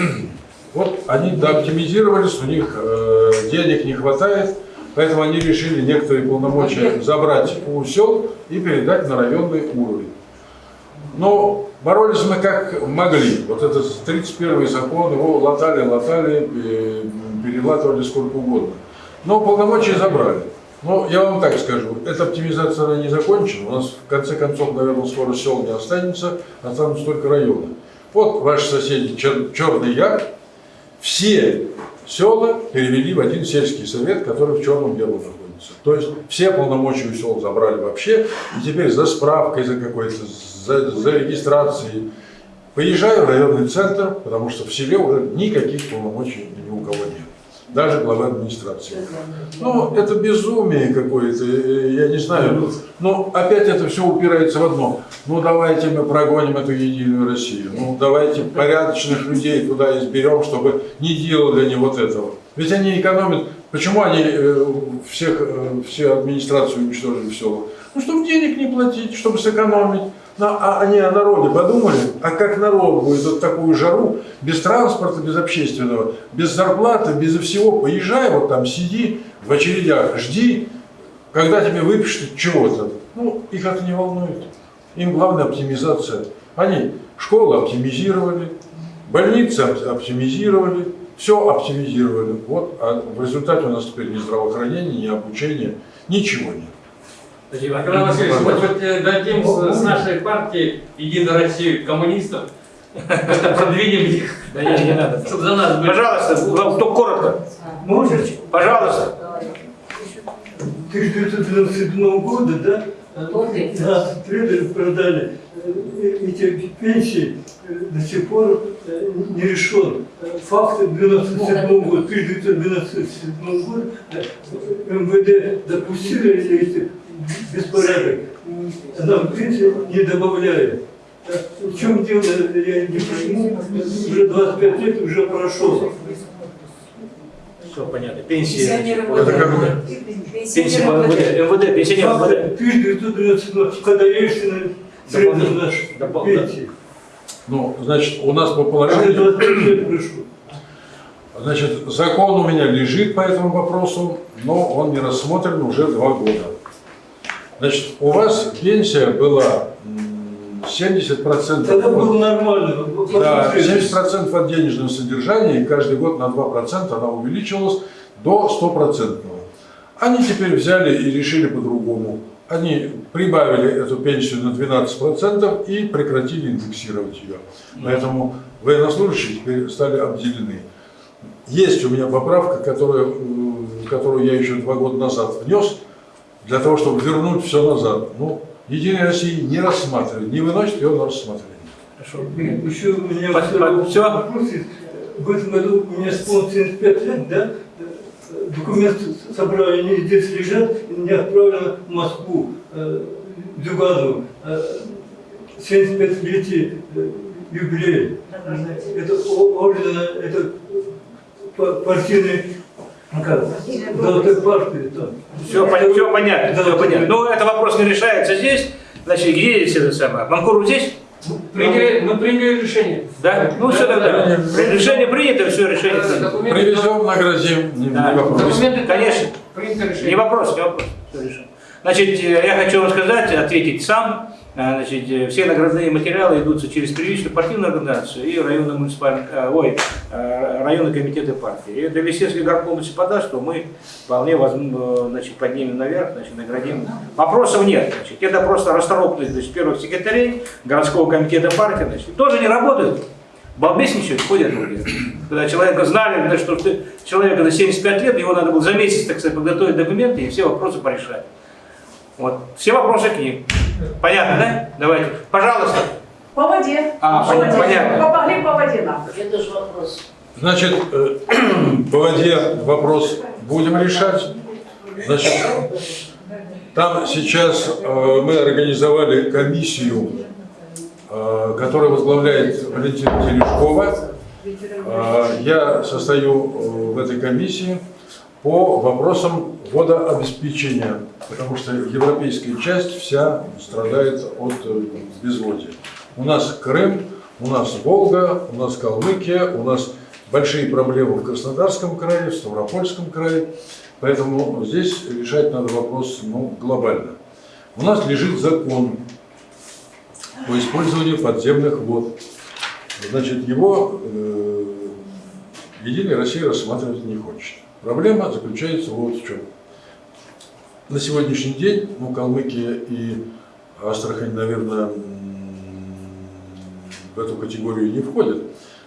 Вот они дооптимизировались, у них э, денег не хватает, поэтому они решили некоторые полномочия забрать у сел и передать на районный уровень. Но боролись мы как могли. Вот этот 31 закон, его латали, латали, э, перелатывали сколько угодно. Но полномочия забрали. Но я вам так скажу, эта оптимизация она не закончена. У нас в конце концов, наверное, скоро сел не останется, останутся только районы. Вот ваши соседи Чер- Черный Яр, все села перевели в один сельский совет, который в Черном Яру находится. То есть все полномочия у сел забрали вообще, и теперь за справкой, за какой-то, за, за регистрацией. Поезжаю в районный центр, потому что в селе уже никаких полномочий ни у кого нет. Даже глава администрации. Ну, это безумие какое-то, э, я не знаю. Но опять это все упирается в одно. Ну, давайте мы прогоним эту единую Россию. Ну, давайте порядочных людей туда изберем, чтобы не делали они вот этого. Ведь они экономят. Почему они э, всех, э, все администрацию уничтожили в селах? Ну, чтобы денег не платить, чтобы сэкономить. А они о народе подумали, а как народ будет вот такую жару, без транспорта, без общественного, без зарплаты, без всего, поезжай, вот там сиди в очередях, жди, когда тебе выпишут чего-то. Ну, их это не волнует. Им главная оптимизация. Они школы оптимизировали, больницы оп- оптимизировали, все оптимизировали. Вот, а в результате у нас теперь ни здравоохранения, ни обучения, ничего нет. Николай Васильевич, может быть, дадим с, с нашей партии Единой России коммунистов, как-то продвинем их, Да не, не надо. чтобы за нас были. Пожалуйста, вам кто коротко. Можете? Пожалуйста. 1997 года, да, нас предали, продали. Э, Эти пенсии э, до сих пор э, не решен. Э, Факт 1997 года, 1997 год э, МВД допустили эти беспорядок. М, а Нам пенсии не добавляют. Э, В чем дело, я не понимаю, уже 25 лет уже прошло. Все понятно. Пенсии. Пенсионеры бы- Пенсии Пенсионеры МВД, МВД, пенсионер Факт МВД. 1997 когда Ельцин средний наш пенсии. Ну, значит, у нас по положению 25 лет прошло. Значит, закон у меня лежит по этому вопросу, но он не рассмотрен уже два года. Значит, у вас пенсия была м, 70%, Тогда от- было нормально. да, посмотрите. 70% от денежного содержания, и каждый год на 2% она увеличивалась до 100%. Они теперь взяли и решили по-другому. Они прибавили эту пенсию на 12% и прекратили индексировать ее. Поэтому военнослужащие теперь стали обделены. Есть у меня поправка, которая, э, которую я еще два года назад внес, для того, чтобы вернуть все назад. Ну, Единая Россия не рассматривает, не выносит ее на рассмотрение. Хорошо. Еще у меня Всё? вопрос есть. В этом году у меня исполнилось 75 лет, да? Документы собрали, они здесь лежат, и мне отправлено в Москву, э, Зюганову, э, 75-летие э, юбилея. Это о- ордена, это па- партийный, ну как, золотой партии там. Все, все понятно, Да, все да. понятно. Но этот вопрос не решается здесь. Значит, где здесь это самое? Манкуру здесь? Приняли, мы приняли решение. Да? Ну все тогда. Решение принято, все, решение принято. Привезем, наградим, не, не Да. вопрос. документы, Конечно. Принято Не решение. вопрос, не вопрос. Всё решено. Значит, э, я хочу вам сказать, ответить сам. Э, Значит, э, все наградные материалы идутся через первичную партийную организацию и районный муниципальный, э, ой, э, районные комитеты партии. И это если горком подаст, то мы вполне возьмем, э, значит, поднимем наверх, значит, наградим. Вопросов нет. Значит, это просто расторопность значит, первых секретарей городского комитета партии. Значит, тоже не работают. балбесничают, ходят люди. Когда человека знали, что ты, человека за 75 лет, его надо было за месяц, так сказать, подготовить документы и все вопросы порешать. Вот. Все вопросы к ним. Понятно, да? Давайте. Пожалуйста. По воде. А, по воде. понятно. Помогли по воде нам. Это же вопрос. Значит, э, по воде вопрос будем решать. Значит, там сейчас э, мы организовали комиссию, э, которую возглавляет Валентина Терешкова. Э, Я состою в этой комиссии по вопросам водообеспечения, потому что европейская часть вся страдает от э, безводия. У нас Крым, у нас Волга, у нас Калмыкия, у нас большие проблемы в Краснодарском крае, в Ставропольском крае. Поэтому здесь решать надо вопрос ну, глобально. У нас лежит закон по использованию подземных вод. Значит, его э, Единая Россия рассматривать не хочет. Проблема заключается вот в чем. На сегодняшний день, ну, Калмыкия и Астрахань, наверное, в эту категорию не входят.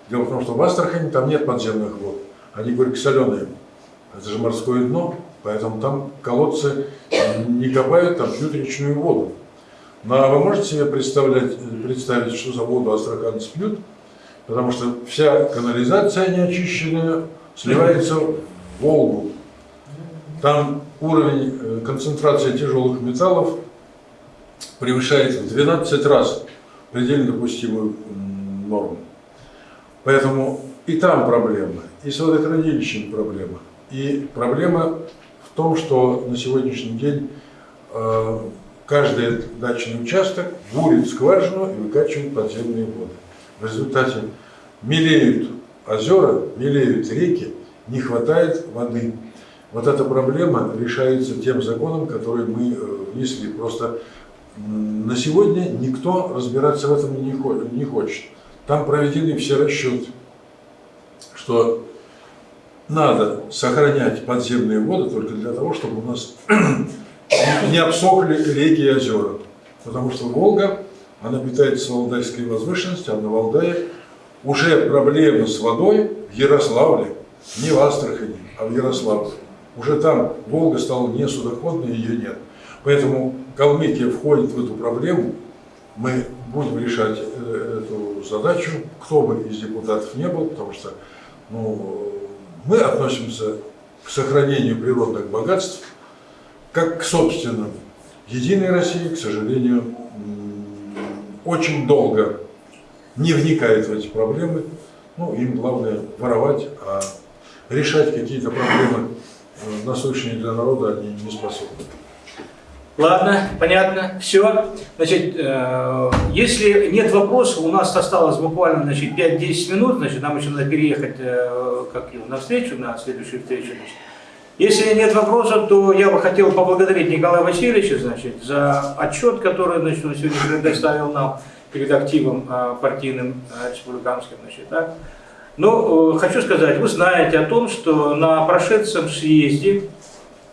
Дело в том, что в Астрахани там нет подземных вод. Они горько-соленые. Это же морское дно, поэтому там колодцы не копают, там пьют речную воду. Ну а вы можете себе представлять, представить, что за воду астраханцы пьют? Потому что вся канализация неочищенная сливается Волгу. Там уровень э, концентрации тяжелых металлов превышает в 12 раз предельно допустимую норму. Поэтому и там проблема, и с водохранилищем проблема. И проблема в том, что на сегодняшний день э, каждый дачный участок бурит скважину и выкачивает подземные воды. В результате мелеют озера, мелеют реки, не хватает воды. Вот эта проблема решается тем законом, который мы э, внесли. Просто на сегодня никто разбираться в этом не хо- не хочет. Там проведены все расчеты, что надо сохранять подземные воды только для того, чтобы у нас не обсохли реки и озера. Потому что Волга, она питается Валдайской возвышенности, а на Валдае уже проблемы с водой в Ярославле, не в Астрахани, а в Ярославле. Уже там Волга стала не судоходной, ее нет. Поэтому Калмыкия входит в эту проблему. Мы будем решать э, эту задачу, кто бы из депутатов не был, потому что ну, мы относимся к сохранению природных богатств как к собственным. Единой России, к сожалению, очень долго не вникает в эти проблемы. Ну, им главное воровать, а решать какие-то проблемы э, насущные для народа они не способны. Ладно, понятно, все. Значит, э, если нет вопросов, у нас осталось буквально значит, 5-10 минут, значит, нам еще надо переехать э, как на встречу, на следующую встречу. Значит. Если нет вопросов, то я бы хотел поблагодарить Николая Васильевича значит, за отчет, который значит, он сегодня предоставил нам перед активом э, партийным э, республиканским. Значит, так. Но э, хочу сказать, вы знаете о том, что на прошедшем съезде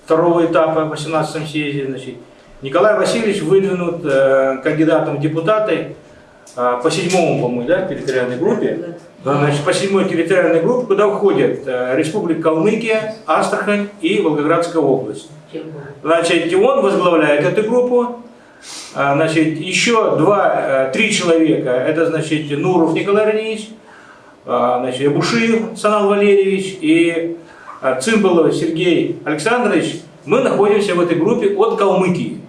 второго этапа, 18 съезде, значит, Николай Васильевич выдвинут э, кандидатом в депутаты э, по седьмому, по-моему, да, территориальной группе. Значит, по седьмой территориальной группе, куда входят э, Республика Калмыкия, Астрахань и Волгоградская область. Значит, он возглавляет эту группу. А, Значит, еще два, э, три человека, это, значит, Нуров Николай Раневич, значит, Бушиев Санал Валерьевич и а, Цымбалов Сергей Александрович, мы находимся в этой группе от Калмыкии.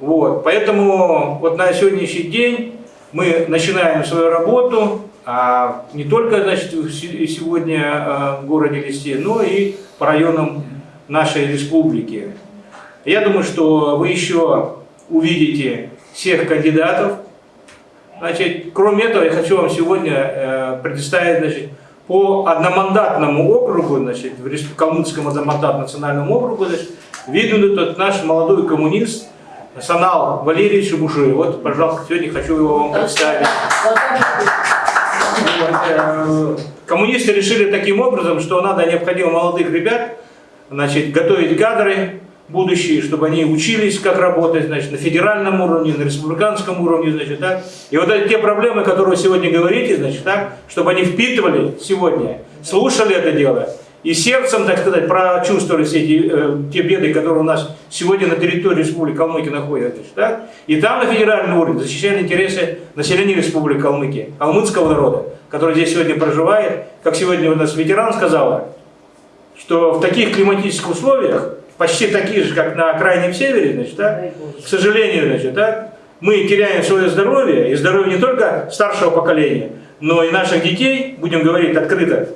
Вот, поэтому вот на сегодняшний день мы начинаем свою работу а, не только значит, сегодня а, в городе Листе, но и по районам нашей республики. Я думаю, что вы еще увидите всех кандидатов. Значит, кроме этого, я хочу вам сегодня э, предоставить значит, по одномандатному округу, значит, в Калмыцком одномандатном национальному округу, значит, виден тот наш молодой коммунист Санал Валерьевич Бушуев. Вот, пожалуйста, сегодня хочу его вам представить. Вот, э, Коммунисты решили таким образом, что надо необходимо молодых ребят значит, готовить кадры будущие, чтобы они учились, как работать, значит, на федеральном уровне, на республиканском уровне, значит, так. И вот эти те проблемы, которые вы сегодня говорите, значит, так, чтобы они впитывали сегодня, слушали это дело, и сердцем, так сказать, прочувствовали все эти, э, те беды, которые у нас сегодня на территории Республики Калмыкия находятся, так. И там на федеральном уровне защищали интересы населения Республики Калмыкия, калмыцкого народа, который здесь сегодня проживает, как сегодня у нас ветеран сказала, что в таких климатических условиях, почти такие же, как на крайнем севере, значит, да, к сожалению, значит, да, мы теряем свое здоровье, и здоровье не только старшего поколения, но и наших детей, будем говорить открыто.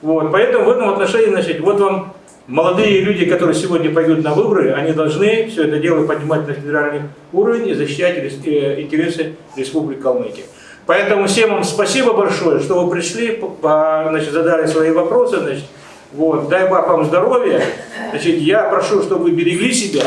Вот, поэтому в этом отношении, значит, вот вам молодые люди, которые сегодня пойдут на выборы, они должны все это дело поднимать на федеральный уровень и защищать э, интересы Республики Калмыкия. Поэтому всем вам спасибо большое, что вы пришли, значит, задали свои вопросы, значит, вот, дай Бог вам здоровья, значит, я прошу, чтобы вы берегли себя,